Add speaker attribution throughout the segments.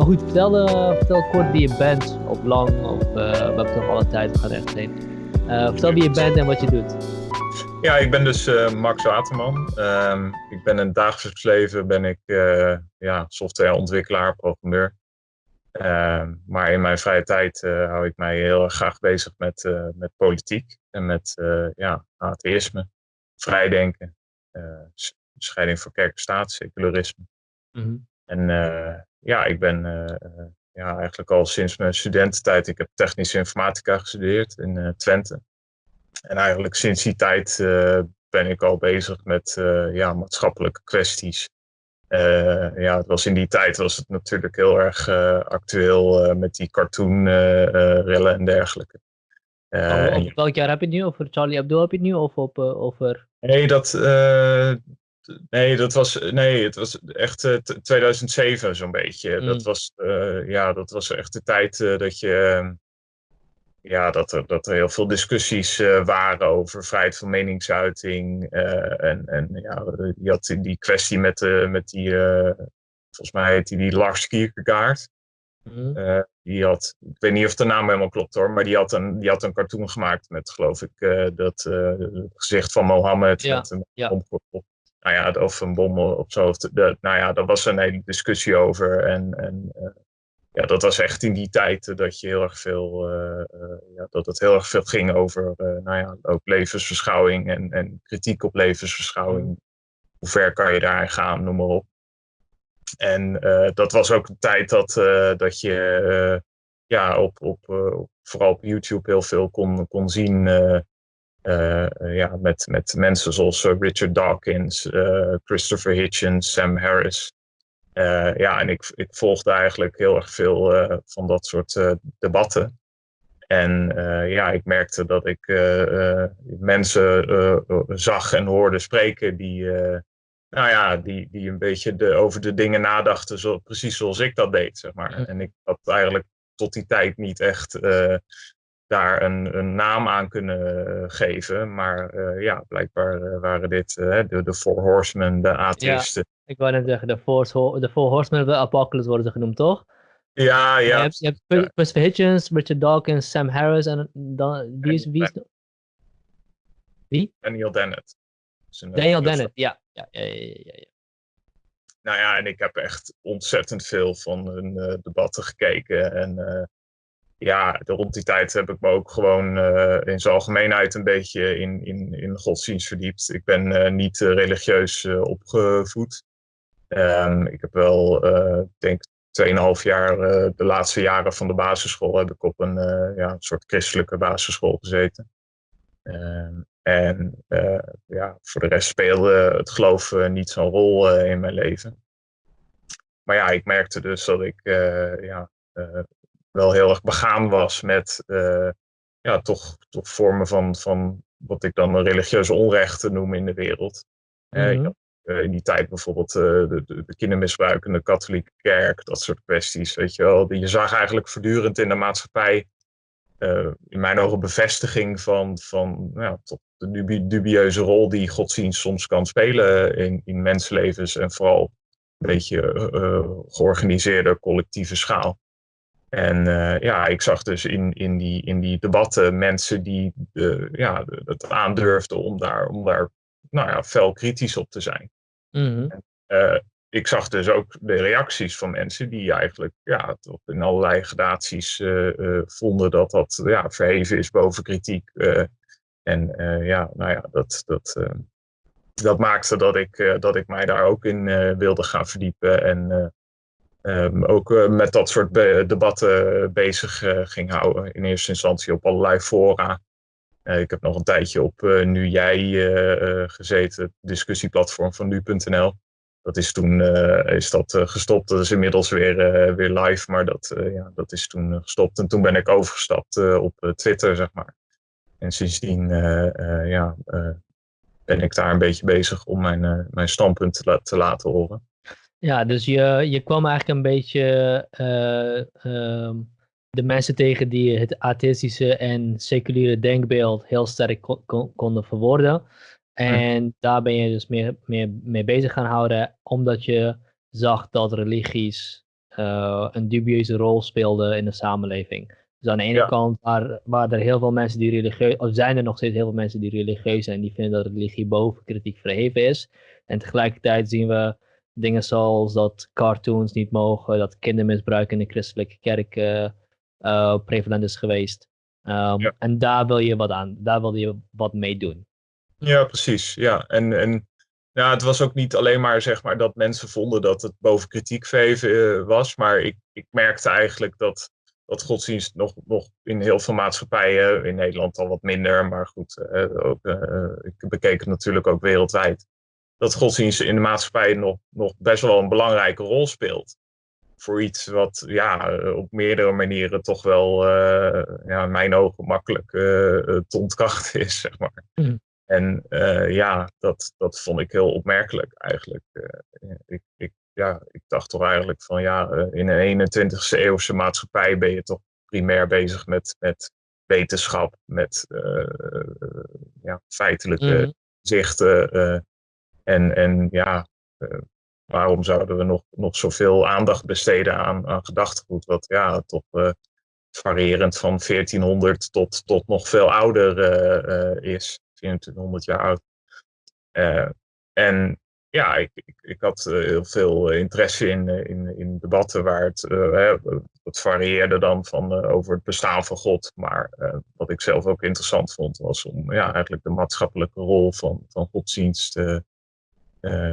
Speaker 1: Maar goed, vertel, uh, vertel kort wie je bent, of lang, of uh, we hebben toch alle tijd, we gaan echt heen. Uh, vertel wie je bent en wat je doet.
Speaker 2: Ja, ik ben dus Max Waterman. Um, ik ben in het dagelijks leven ben ik ja, softwareontwikkelaar, programmeur. Ehm, maar in mijn vrije tijd hou ik mij heel erg graag bezig met, met politiek en met ja, atheïsme, vrijdenken, scheiding van kerk en staat, secularisme. Mm -hmm. En ja, ik ben eh, eh, ja, eigenlijk al sinds mijn studententijd, ik heb technische informatica gestudeerd in eh, Twente. En eigenlijk sinds die tijd ben ik al bezig met ja, maatschappelijke kwesties. ja, het was in die tijd was het natuurlijk heel erg actueel met die cartoonrellen en dergelijke.
Speaker 1: Oh, welk jaar heb je het nu? Over Charlie Hebdo heb je het nu? Of op, over...
Speaker 2: Nee, dat, Nee, dat was, nee, het was echt uh, 2007 zo'n beetje. Dat, mm. was, uh, ja, dat was echt de tijd dat je. Ehm, ja, dat er, dat er heel veel discussies eh, waren over vrijheid van meningsuiting. en, en ja, je had die kwestie met, met die. volgens mij heet die, die Lars Kierkegaard. Mm. die had, ik weet niet of de naam helemaal klopt hoor, maar die had een, die had een cartoon gemaakt met, geloof ik, dat het gezicht van Mohammed.
Speaker 1: Ja,
Speaker 2: met een
Speaker 1: ja
Speaker 2: nou ja, of een bom op zo. De, nou ja, daar was een hele discussie over. En, en uh, ja, dat was echt in die tijd dat je heel erg veel, uh, uh, ja, dat het heel erg veel ging over, nou ja, ook levensverschouwing en, en kritiek op levensverschouwing. Mm. Hoe ver kan je daarin gaan, noem maar op. En dat was ook een tijd dat, dat je ja, op, op, vooral op YouTube heel veel kon, kon zien uh, ja, met, met mensen zoals eh, Richard Dawkins, uh, Christopher Hitchens, Sam Harris. ja, en ik, ik volgde eigenlijk heel erg veel van dat soort debatten. En ja, ik merkte dat ik mensen zag en hoorde spreken die, nou ja, die, die een beetje de, over de dingen nadachten, zo, precies zoals ik dat deed, zeg maar. En ik had eigenlijk tot die tijd niet echt daar een, een, naam aan kunnen eh, geven. Maar uh, ja, blijkbaar uh, waren dit uh, de, de Four Horsemen, de atheïsten.
Speaker 1: Ja, ik wou net zeggen, de Four, de four Horsemen of the Apocalypse worden ze genoemd, toch?
Speaker 2: Ja, ja.
Speaker 1: Je hebt, je hebt Christopher Hitchens, Richard Dawkins, Sam Harris en dan, wie is, wie is Wie?
Speaker 2: Daniel Dennett.
Speaker 1: Daniel Dennett, ja. Ja, ja, ja, ja.
Speaker 2: Nou ja, en ik heb echt ontzettend veel van hun debatten gekeken en ja, rond die tijd heb ik me ook gewoon uh, in zijn algemeenheid een beetje in, in, in godsdienst verdiept. Ik ben uh, niet uh, religieus opgevoed. Um, ik heb wel, denk 2,5 jaar, de laatste jaren van de basisschool, heb ik op een, ja, soort christelijke basisschool gezeten. Um, en ja, voor de rest speelde het geloof niet zo'n rol in mijn leven. Maar ja, ik merkte dus dat ik ja, wel heel erg begaan was met uh, ja, toch, toch vormen van, van wat ik dan religieuze onrechten noem in de wereld. Mm -hmm. uh, in die tijd bijvoorbeeld uh, de, de, de kindermisbruikende katholieke kerk, dat soort kwesties, weet je wel. Je zag eigenlijk voortdurend in de maatschappij in mijn ogen bevestiging van, van nou, tot de dubieuze rol die godsdienst soms kan spelen in, in mensenlevens en vooral een beetje georganiseerde collectieve schaal. En uh, ja, ik zag dus in, in, die, in die debatten mensen die uh, ja, het aandurfden om daar, om daar nou ja, fel kritisch op te zijn. Mm -hmm. en, uh, ik zag dus ook de reacties van mensen die eigenlijk ja, tot in allerlei gradaties vonden dat dat ja, verheven is boven kritiek. en ja, nou ja, dat, dat, dat maakte dat ik, dat ik mij daar ook in wilde gaan verdiepen. En Um, ook uh, met dat soort debatten bezig uh, ging houden. In eerste instantie op allerlei fora. Ik heb nog een tijdje op Nu Jij gezeten, discussieplatform van nu.nl. Dat is toen is dat, gestopt. Dat is inmiddels weer, weer live, maar dat, ja, dat is toen gestopt. En toen ben ik overgestapt op Twitter, zeg maar. En sindsdien ja, ben ik daar een beetje bezig om mijn, mijn standpunt te laten horen.
Speaker 1: Ja, dus je, je kwam eigenlijk een beetje uh, de mensen tegen die het atheïstische en seculiere denkbeeld heel sterk kon, kon, konden verwoorden. En hm. daar ben je dus meer, meer mee bezig gaan houden, omdat je zag dat religies uh, een dubieuze rol speelde in de samenleving. Dus aan de ene kant waar, waar er heel veel mensen die religieus, of zijn er nog steeds heel veel mensen die religieus zijn, die vinden dat religie boven kritiek verheven is. En tegelijkertijd zien we dingen zoals dat cartoons niet mogen, dat kindermisbruik in de christelijke kerk uh, prevalent is geweest. Um, En daar wil je wat aan, daar wil je wat mee doen.
Speaker 2: Ja, precies. Ja, en, en ja, het was ook niet alleen maar, zeg maar dat mensen vonden dat het boven kritiek uh, was, maar ik, ik merkte eigenlijk dat dat godsdienst nog, nog in heel veel maatschappijen, in Nederland al wat minder, maar goed, uh, ook, ik bekeek het natuurlijk ook wereldwijd, dat godsdienst in de maatschappij nog, nog best wel een belangrijke rol speelt. Voor iets wat ja, op meerdere manieren toch wel, uh, ja, in mijn ogen, makkelijk te ontkrachten is, zeg maar. Mm. En ja, dat, dat vond ik heel opmerkelijk eigenlijk. ik, ik ja, ik dacht toch eigenlijk van ja, in een 21ste eeuwse maatschappij ben je toch primair bezig met, met wetenschap, met uh, ja, feitelijke mm. zichten. En, en ja, waarom zouden we nog, nog zoveel aandacht besteden aan, aan gedachtegoed, wat ja, toch variërend van 1400 tot, tot nog veel ouder is, 2400 jaar oud. en ja, ik, ik, ik had eh, heel veel eh, interesse in, eh, in, in debatten waar het, uh, het varieerde dan van, over het bestaan van God. Maar wat ik zelf ook interessant vond, was om ja, eigenlijk de maatschappelijke rol van, van godsdienst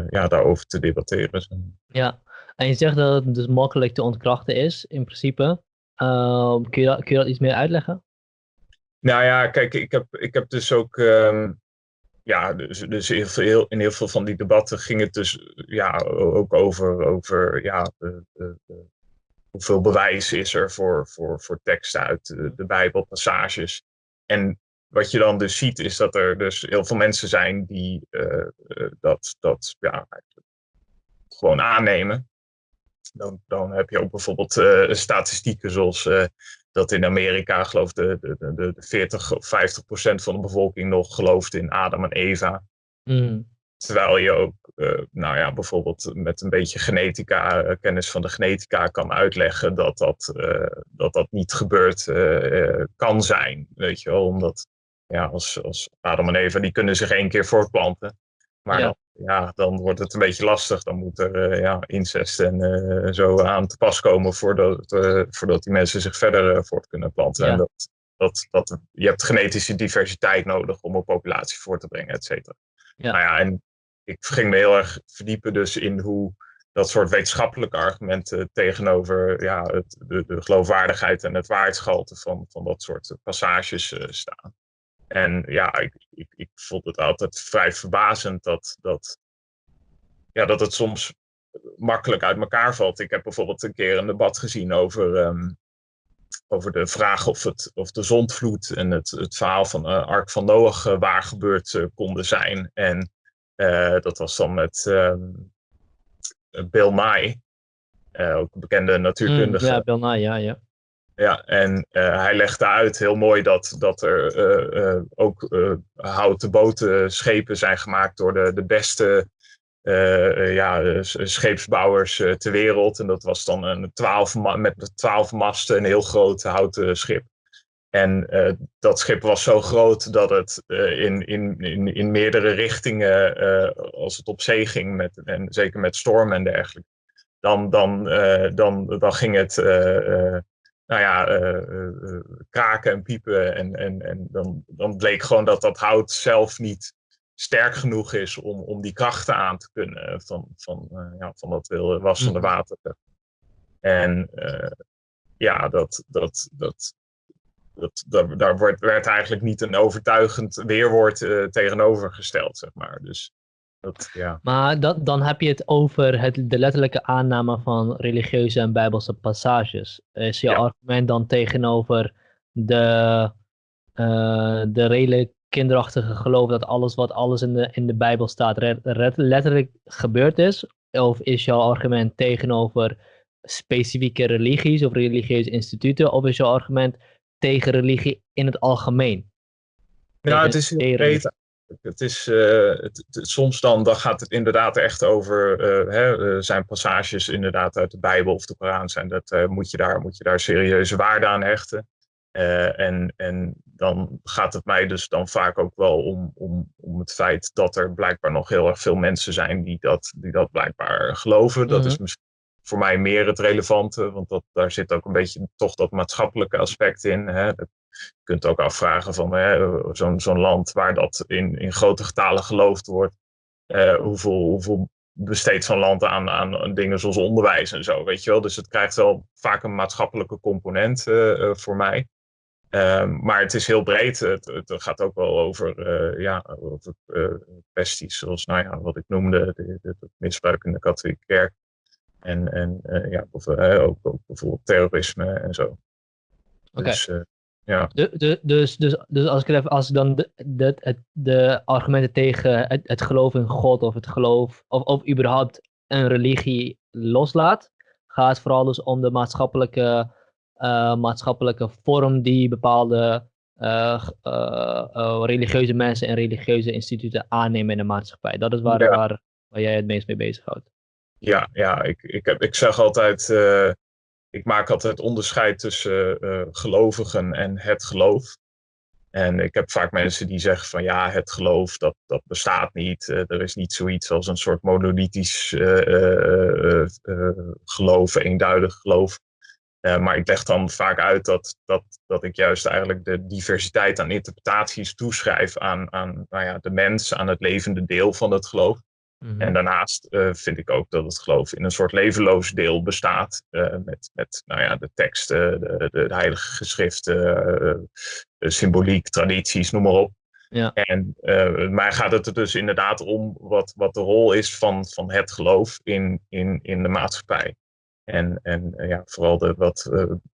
Speaker 2: ja, daarover te debatteren.
Speaker 1: Ja, en je zegt dat het dus makkelijk te ontkrachten is, in principe. Ehm, kun, je dat, kun je dat iets meer uitleggen?
Speaker 2: Nou ja, kijk, ik heb, ik heb dus ook ehm, ja, dus, dus heel veel, in heel veel van die debatten ging het dus ja, ook over, over ja, de, de, hoeveel bewijs is er voor, voor, voor teksten uit de, de Bijbelpassages. En wat je dan dus ziet is dat er dus heel veel mensen zijn die uh, dat, dat ja, gewoon aannemen. Dan, dan heb je ook bijvoorbeeld uh, statistieken zoals dat in Amerika, geloof de, de, de, de 40 of 50 procent van de bevolking nog gelooft in Adam en Eva. Mm. Terwijl je ook, nou ja, bijvoorbeeld met een beetje genetica, kennis van de genetica kan uitleggen dat dat, dat, dat niet gebeurd kan zijn. Weet je wel, omdat ja, als, als Adam en Eva, die kunnen zich één keer voortplanten. Maar Dan, ja, dan wordt het een beetje lastig. Dan moet er uh, ja, incest en uh, zo aan te pas komen voordat, uh, voordat die mensen zich verder voort kunnen planten. Ja. En dat, dat, dat, je hebt genetische diversiteit nodig om een populatie voor te brengen, et cetera. Ja. Nou ja, en ik ging me heel erg verdiepen dus in hoe dat soort wetenschappelijke argumenten tegenover ja, het, de, de geloofwaardigheid en het waarheidsgehalte van, van dat soort passages staan. En ja, ik, ik, ik vond het altijd vrij verbazend dat, dat, ja, dat het soms makkelijk uit elkaar valt. Ik heb bijvoorbeeld een keer een debat gezien over, um, over de vraag of, het, of de zondvloed en het, het verhaal van uh, Ark van Noach uh, waar gebeurd uh, konden zijn. En dat was dan met um, Bill Nye, ook een bekende natuurkundige. Mm,
Speaker 1: ja, Bill Nye, ja, ja.
Speaker 2: Ja, en uh, hij legde uit heel mooi dat, dat er uh, uh, ook houten boten, schepen zijn gemaakt door de, de beste ja, scheepsbouwers ter wereld. En dat was dan een 12 met twaalf masten, een heel groot houten schip. En dat schip was zo groot dat het in, in, in, in meerdere richtingen, als het op zee ging, met, en zeker met stormen en dergelijke, dan, dan, dan, dan ging het nou ja, uh, kraken en piepen. En, en, en dan, dan bleek gewoon dat dat hout zelf niet sterk genoeg is om, om die krachten aan te kunnen van, van, ja, van dat wilde wassende mhm. water. En ja, dat, dat, dat, dat, dat, daar wordt, werd eigenlijk niet een overtuigend weerwoord tegenover gesteld, zeg maar. Dus dat, ja.
Speaker 1: Maar dat, dan heb je het over het, de letterlijke aanname van religieuze en bijbelse passages. Is je argument dan tegenover de, uh, de redelijk kinderachtige geloof dat alles wat alles in de, in de Bijbel staat letterlijk gebeurd is? Of is jouw argument tegenover specifieke religies of religieuze instituten? Of is jouw argument tegen religie in het algemeen?
Speaker 2: Ja, het is breed het is, het, soms dan, dan gaat het inderdaad echt over, hè, zijn passages inderdaad uit de Bijbel of de Koran zijn, dat moet, je daar, moet je daar serieuze waarde aan hechten. en, en dan gaat het mij dus dan vaak ook wel om, om, om het feit dat er blijkbaar nog heel erg veel mensen zijn die dat, die dat blijkbaar geloven. Dat is mhm. misschien voor mij meer het relevante, want dat, daar zit ook een beetje toch dat maatschappelijke aspect in. Hè. Je kunt ook afvragen van zo'n zo'n land waar dat in, in grote getalen geloofd wordt, eh, hoeveel, hoeveel besteedt zo'n land aan, aan dingen zoals onderwijs en zo, weet je wel. Dus het krijgt wel vaak een maatschappelijke component uh, uh, voor mij. Um, maar het is heel breed. Het, het gaat ook wel over, uh, ja, over kwesties zoals nou ja, wat ik noemde, het misbruik in de katholieke kerk. En, en uh, ja, ook, ook, bijvoorbeeld terrorisme en zo.
Speaker 1: Oké. Dus, ja. De, de, dus, dus, dus als ik even, als ik dan de, de, de argumenten tegen het, het geloof in God of het geloof, of, of überhaupt een religie loslaat, gaat het vooral dus om de maatschappelijke, uh, maatschappelijke vorm die bepaalde uh, uh, religieuze mensen en religieuze instituten aannemen in de maatschappij. Dat is waar, ja. waar, waar jij het meest mee bezighoudt.
Speaker 2: Ja, ja ik, ik, heb, ik zeg altijd, ik maak altijd onderscheid tussen uh, gelovigen en het geloof. En ik heb vaak mensen die zeggen van ja, het geloof dat, dat bestaat niet. Uh, er is niet zoiets als een soort monolithisch geloof, eenduidig geloof. maar ik leg dan vaak uit dat, dat, dat ik juist eigenlijk de diversiteit aan interpretaties toeschrijf aan, aan nou ja, de mens, aan het levende deel van het geloof. Mhm. En daarnaast uh, vind ik ook dat het geloof in een soort levenloos deel bestaat. Uh, met, met nou ja, de teksten, de, de, de heilige geschriften, uh, symboliek, tradities, noem maar op. Ja. En mij gaat het er dus inderdaad om wat, wat de rol is van, van het geloof in, in, in de maatschappij. En, en ja, vooral de wat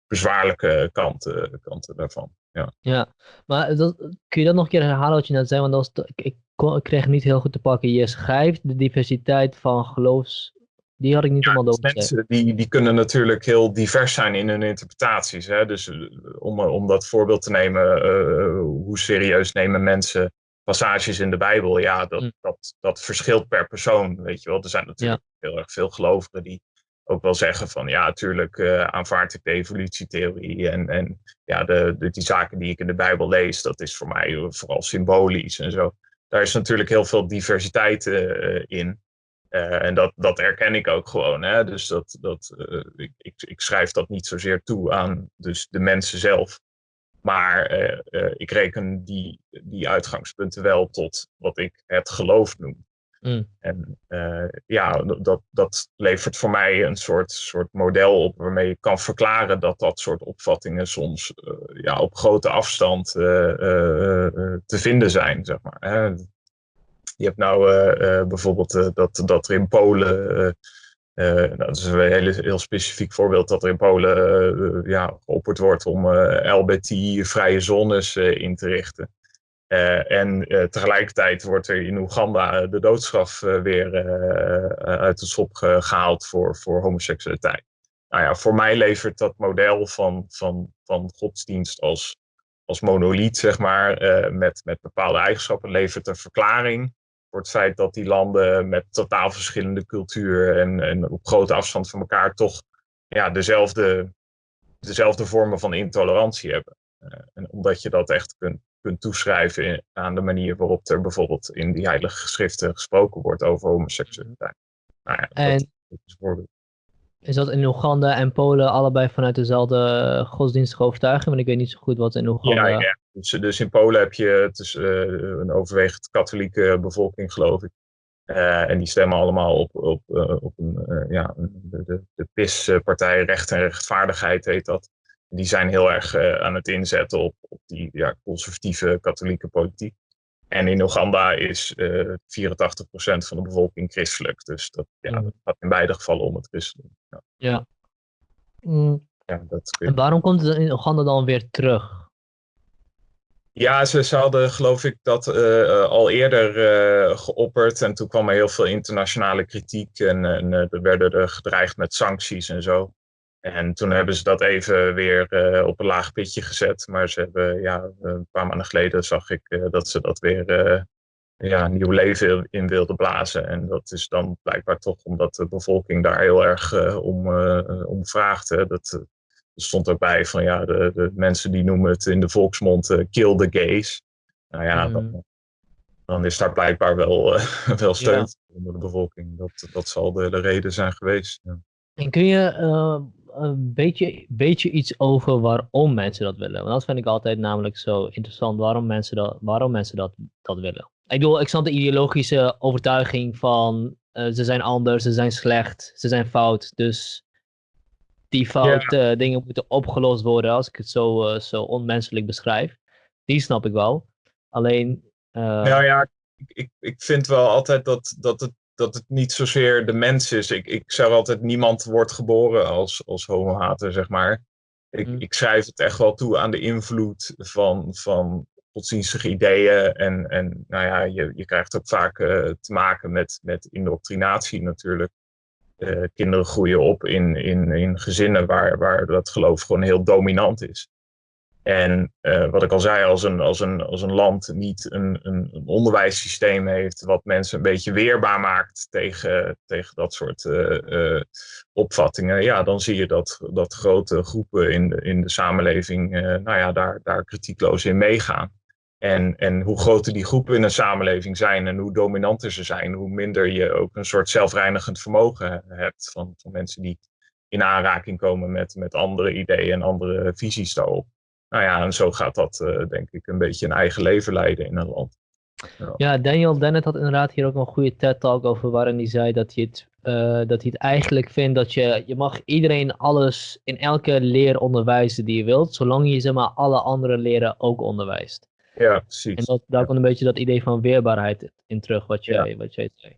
Speaker 2: bezwaarlijke kanten, kanten daarvan. Ja,
Speaker 1: ja maar dat, kun je dat nog een keer herhalen wat je net zei? Want dat was, ik, ik kreeg niet heel goed te pakken. Je schrijft de diversiteit van geloofs... Die had ik niet helemaal door.
Speaker 2: Mensen die, die kunnen natuurlijk heel divers zijn in hun interpretaties. Hè? Dus eh, om, om dat voorbeeld te nemen, uh, hoe serieus nemen mensen passages in de Bijbel? Ja, dat, hm. dat, dat verschilt per persoon, weet je wel. Er zijn natuurlijk heel erg veel gelovigen die ook wel zeggen van ja, natuurlijk uh, aanvaard ik de evolutietheorie en, en ja, de, de, die zaken die ik in de Bijbel lees, dat is voor mij vooral symbolisch en zo daar is natuurlijk heel veel diversiteit uh, in. En dat, dat erken ik ook gewoon. Hè? Dus dat, dat, ik, ik, ik, schrijf dat niet zozeer toe aan dus de mensen zelf. Maar ik reken die, die uitgangspunten wel tot wat ik het geloof noem. Mm. En uh, ja, dat, dat levert voor mij een soort, soort model op waarmee je kan verklaren dat dat soort opvattingen soms uh, ja, op grote afstand uh, te vinden zijn. Zeg maar. Je hebt nou bijvoorbeeld dat, dat er in Polen. nou, dat is een heel, heel specifiek voorbeeld dat er in Polen ja, geopperd wordt om LBT-vrije zones in te richten. Uh, en uh, tegelijkertijd wordt er in Oeganda de doodstraf uh, weer uit de schop gehaald voor, voor homoseksualiteit. Nou ja, voor mij levert dat model van, van, van godsdienst als, als monoliet, zeg maar, met, met bepaalde eigenschappen, levert een verklaring voor het feit dat die landen met totaal verschillende cultuur en, en op grote afstand van elkaar toch ja, dezelfde, dezelfde vormen van intolerantie hebben. en omdat je dat echt kunt kunt toeschrijven aan de manier waarop er bijvoorbeeld in die heilige geschriften gesproken wordt over homoseksualiteit. Nou ja,
Speaker 1: en dat is, is dat in Oeganda en Polen allebei vanuit dezelfde godsdienstige overtuiging? Want ik weet niet zo goed wat in Oeganda...
Speaker 2: Ja, ja. Dus, dus in Polen heb je het is, uh, een overwegend katholieke bevolking, geloof ik. Uh, en die stemmen allemaal op, op, uh, op een, ja, de, de, de PIS-partij Recht en Rechtvaardigheid heet dat die zijn heel erg uh, aan het inzetten op, op die ja, conservatieve katholieke politiek. En in Oeganda is uh, 84% van de bevolking christelijk. Dus dat, ja, mm. dat gaat in beide gevallen om het christendom.
Speaker 1: Ja. ja. Mm. ja dat en waarom komt het in Oeganda dan weer terug?
Speaker 2: Ja, ze, ze hadden geloof ik dat uh, al eerder uh, geopperd. En toen kwam er heel veel internationale kritiek. En, en er werden er gedreigd met sancties en zo. En toen hebben ze dat even weer uh, op een laag pitje gezet. Maar ze hebben, ja, een paar maanden geleden zag ik uh, dat ze dat weer uh, ja, nieuw leven in wilde blazen. En dat is dan blijkbaar toch omdat de bevolking daar heel erg om, om vraagt. Hè. Dat, er stond ook bij van ja, de, de mensen die noemen het in de volksmond kill the gays. Nou ja, mm. dan, dan, is daar blijkbaar wel, wel steun onder de bevolking. Dat, dat zal de, de reden zijn geweest. Ja.
Speaker 1: En kun je een beetje, beetje iets over waarom mensen dat willen. Want dat vind ik altijd namelijk zo interessant, waarom mensen dat, waarom mensen dat, dat willen. Ik bedoel, ik snap de ideologische overtuiging van uh, ze zijn anders, ze zijn slecht, ze zijn fout. Dus die foute dingen moeten opgelost worden, als ik het zo, uh, zo onmenselijk beschrijf. Die snap ik wel. Alleen.
Speaker 2: Uh... Nou ja, ik, ik, ik vind wel altijd dat, dat het dat het niet zozeer de mens is. Ik, ik zeg altijd, niemand wordt geboren als, als homohater, zeg maar. Ik, mm. ik schrijf het echt wel toe aan de invloed van, van godsdienstige ideeën. En, en nou ja, je, je krijgt ook vaak uh, te maken met, met indoctrinatie natuurlijk. Uh, kinderen groeien op in, in, in gezinnen waar, waar dat geloof gewoon heel dominant is. En uh, wat ik al zei, als een, als een, als een land niet een, een, onderwijssysteem heeft wat mensen een beetje weerbaar maakt tegen, tegen dat soort uh, uh, opvattingen, ja, dan zie je dat, dat grote groepen in de, in de samenleving nou ja, daar, daar kritiekloos in meegaan. En, en hoe groter die groepen in een samenleving zijn en hoe dominanter ze zijn, hoe minder je ook een soort zelfreinigend vermogen hebt van, van mensen die in aanraking komen met, met andere ideeën en andere visies daarop nou ja, en zo gaat dat uh, denk ik een beetje een eigen leven leiden in een land.
Speaker 1: Ja, ja Daniel Dennett had inderdaad hier ook een goede TED-talk over waarin hij zei dat hij het, uh, dat hij het eigenlijk vindt dat je, je mag iedereen alles in elke leer onderwijzen die je wilt, zolang je zeg maar alle andere leren ook onderwijst.
Speaker 2: Ja, precies.
Speaker 1: En dat, daar komt een beetje dat idee van weerbaarheid in terug, wat jij, ja. wat jij zei.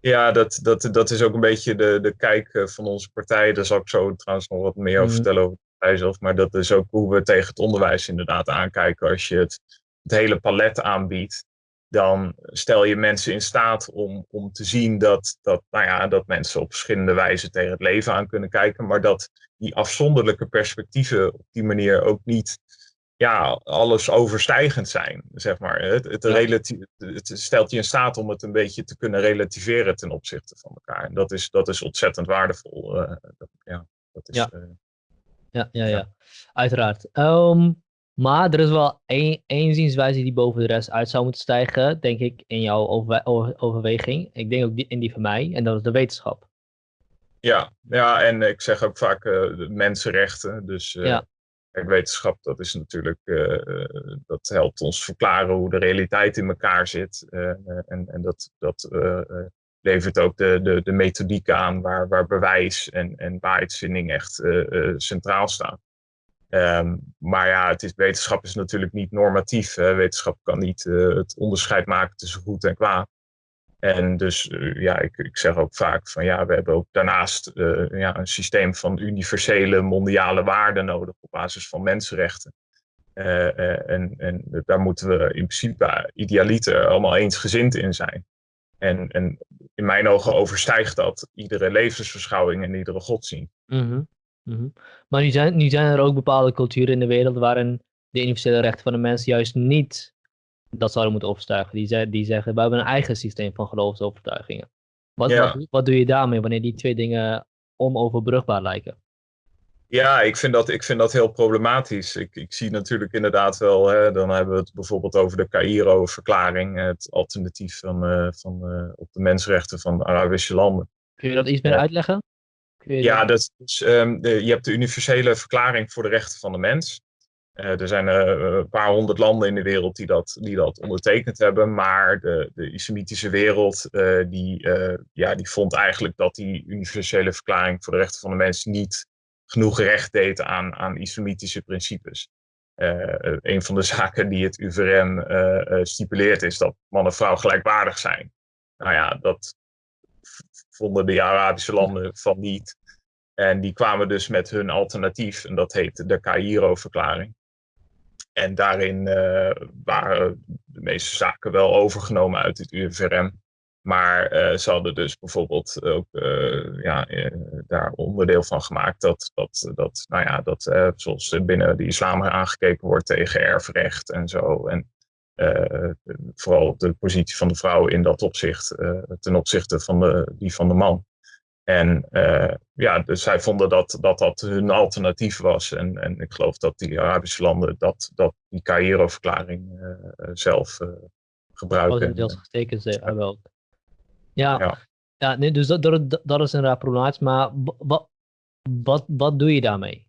Speaker 2: Ja, dat, dat, dat is ook een beetje de, de kijk eh, van onze partij. Daar zal ik zo trouwens nog wat meer over mm. vertellen over zelf, maar dat is ook hoe we tegen het onderwijs inderdaad aankijken. Als je het, het hele palet aanbiedt, dan stel je mensen in staat om, om te zien dat, dat, nou ja, dat mensen op verschillende wijzen tegen het leven aan kunnen kijken, maar dat die afzonderlijke perspectieven op die manier ook niet ja, alles overstijgend zijn, zeg maar. Het, het, het, stelt je in staat om het een beetje te kunnen relativeren ten opzichte van elkaar. En dat is, dat is ontzettend waardevol. Uh, dat, ja, dat is,
Speaker 1: ja. Uh, ja, ja, ja. Uiteraard. Ehm, maar er is wel één, één zienswijze die boven de rest uit zou moeten stijgen, denk ik, in jouw overweging. Ik denk ook die, in die van mij, en dat is de wetenschap.
Speaker 2: Ja, ja en ik zeg ook vaak uh, mensenrechten. Dus uh, ja. wetenschap, dat is natuurlijk, uh, dat helpt ons verklaren hoe de realiteit in elkaar zit. en, en dat, dat levert ook de, de, de methodiek aan waar, waar bewijs en, en echt uh, centraal staan. Um, maar ja, het is, wetenschap is natuurlijk niet normatief. Wetenschap kan niet uh, het onderscheid maken tussen goed en kwaad. En dus ja, ik, ik zeg ook vaak van ja, we hebben ook daarnaast ja, een systeem van universele mondiale waarden nodig op basis van mensenrechten. en, en daar moeten we in principe idealiter allemaal eensgezind in zijn. En, en in mijn ogen overstijgt dat iedere levensverschouwing en iedere godsdienst.
Speaker 1: Mm -hmm. Maar nu zijn, nu zijn er ook bepaalde culturen in de wereld waarin de universele rechten van de mens juist niet dat zouden moeten opstijgen. Die, die zeggen, we hebben een eigen systeem van geloofsovertuigingen. Wat, wat, wat doe je daarmee wanneer die twee dingen onoverbrugbaar lijken?
Speaker 2: Ja, ik vind dat, ik vind dat heel problematisch. Ik, ik zie natuurlijk inderdaad wel, hè, dan hebben we het bijvoorbeeld over de Cairo-verklaring, het alternatief van, uh, van, uh, op de mensenrechten van Arabische landen.
Speaker 1: Kun je dat iets meer uitleggen?
Speaker 2: ja, dat is, um, de, je hebt de universele verklaring voor de rechten van de mens. Uh, er zijn een paar honderd landen in de wereld die dat, die dat ondertekend hebben, maar de, de islamitische wereld die, ja, die vond eigenlijk dat die universele verklaring voor de rechten van de mens niet genoeg recht deed aan, aan islamitische principes. Uh, een van de zaken die het UVRM uh, stipuleert is dat man en vrouw gelijkwaardig zijn. Nou ja, dat vonden de Arabische landen van niet. En die kwamen dus met hun alternatief, en dat heet de Cairo-verklaring. En daarin waren de meeste zaken wel overgenomen uit het UVRM. Maar uh, ze hadden dus bijvoorbeeld ook uh, ja, uh, daar onderdeel van gemaakt dat, dat, dat, nou ja, dat zoals binnen de islam aangekeken wordt tegen erfrecht en zo. En vooral de positie van de vrouw in dat opzicht ten opzichte van de, die van de man. En ja, dus zij vonden dat, dat dat hun alternatief was. En, en ik geloof dat die Arabische landen dat, dat die Cairo-verklaring zelf gebruiken.
Speaker 1: Oh, deels getekend zijn wel. Ja, ja. ja nee, dus dat, dat, dat is inderdaad problematisch. Maar wat, wat, wat doe je daarmee?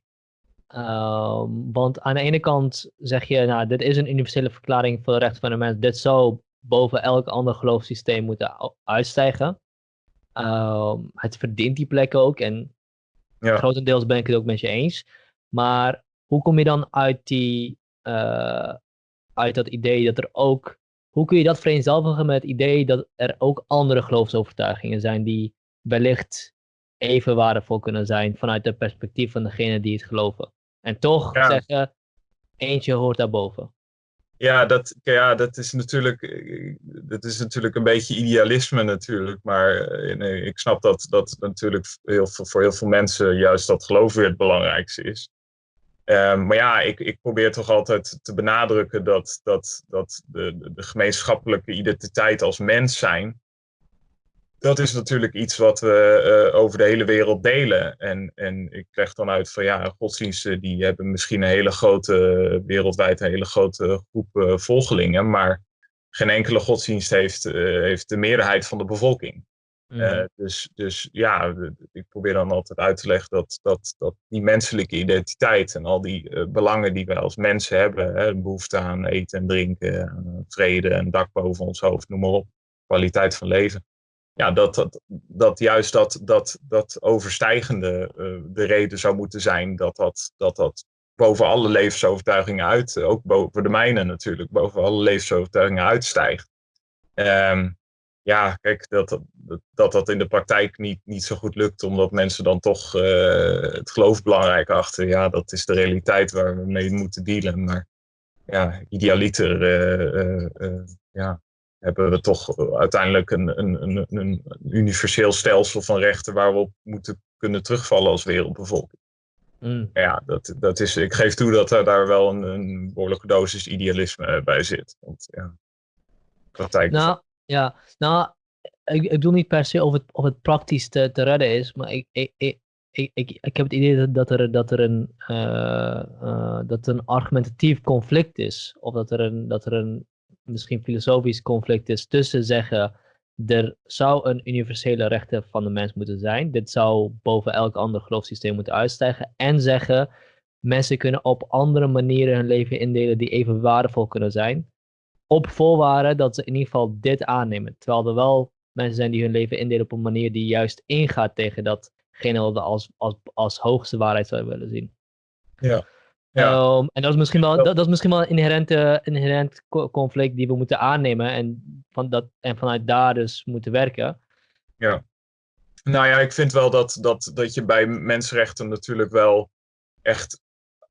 Speaker 1: Uh, want aan de ene kant zeg je, nou, dit is een universele verklaring voor de rechten van de mens. Dit zou boven elk ander geloofssysteem moeten uitstijgen. Uh, het verdient die plek ook. En ja. grotendeels ben ik het ook met je eens. Maar hoe kom je dan uit, die, uh, uit dat idee dat er ook hoe kun je dat vereenzelvigen met het idee dat er ook andere geloofsovertuigingen zijn die wellicht even waardevol kunnen zijn vanuit het perspectief van degene die het geloven? En toch zeggen, eentje hoort daarboven.
Speaker 2: Ja, dat, ja, dat is natuurlijk, dat is natuurlijk een beetje idealisme natuurlijk. Maar eh, nee, ik snap dat, dat natuurlijk heel veel, voor heel veel mensen juist dat geloof weer het belangrijkste is. Ehm, maar ja, ik, ik probeer toch altijd te benadrukken dat, dat, dat de, de gemeenschappelijke identiteit als mens zijn, dat is natuurlijk iets wat we uh, over de hele wereld delen. En, en ik leg dan uit van ja, godsdiensten die hebben misschien een hele grote, wereldwijd een hele grote groep uh, volgelingen, maar geen enkele godsdienst heeft, uh, heeft de meerderheid van de bevolking. Mm. Uh, dus, dus ja, ik probeer dan altijd uit te leggen dat, dat, dat die menselijke identiteit en al die uh, belangen die wij als mensen hebben, hè, behoefte aan eten en drinken, vrede, een dak boven ons hoofd, noem maar op, kwaliteit van leven. Ja, dat, dat, juist dat, dat, dat overstijgende uh, de reden zou moeten zijn dat dat, dat, dat boven alle levensovertuigingen uit, ook boven de mijne natuurlijk, boven alle levensovertuigingen uitstijgt. Um, ja, kijk, dat, dat, dat dat in de praktijk niet, niet zo goed lukt, omdat mensen dan toch uh, het geloof belangrijk achter. Ja, dat is de realiteit waar we mee moeten dealen. Maar ja, idealiter uh, uh, ja, hebben we toch uiteindelijk een, een, een, een universeel stelsel van rechten waar we op moeten kunnen terugvallen als wereldbevolking. Mm. Ja, dat, dat is, ik geef toe dat er daar wel een, een behoorlijke dosis idealisme bij zit. Want ja, praktijk.
Speaker 1: Nou, ja, nou, ik, ik bedoel niet per se of het, of het praktisch te, te redden is, maar ik, ik, ik, ik, ik, heb het idee dat, er, dat, er een, uh, uh, dat een argumentatief conflict is. Of dat er een, dat er een misschien filosofisch conflict is tussen zeggen, er zou een universele rechten van de mens moeten zijn. Dit zou boven elk ander geloofssysteem moeten uitstijgen. En zeggen, mensen kunnen op andere manieren hun leven indelen die even waardevol kunnen zijn op voorwaarde dat ze in ieder geval dit aannemen. Terwijl er wel mensen zijn die hun leven indelen op een manier die juist ingaat tegen datgene wat we als, als, als hoogste waarheid zouden willen zien.
Speaker 2: Ja.
Speaker 1: ja. Um, en dat is misschien wel, dat, dat is misschien wel een inherente, inherent conflict die we moeten aannemen en, van dat, en vanuit daar dus moeten werken.
Speaker 2: Ja. Nou ja, ik vind wel dat, dat, dat je bij mensenrechten natuurlijk wel echt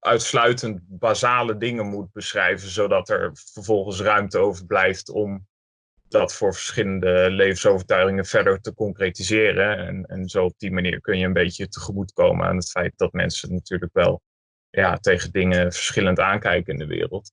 Speaker 2: uitsluitend basale dingen moet beschrijven, zodat er vervolgens ruimte overblijft om dat voor verschillende levensovertuigingen verder te concretiseren. En, en zo op die manier kun je een beetje tegemoetkomen aan het feit dat mensen natuurlijk wel ja, tegen dingen verschillend aankijken in de wereld.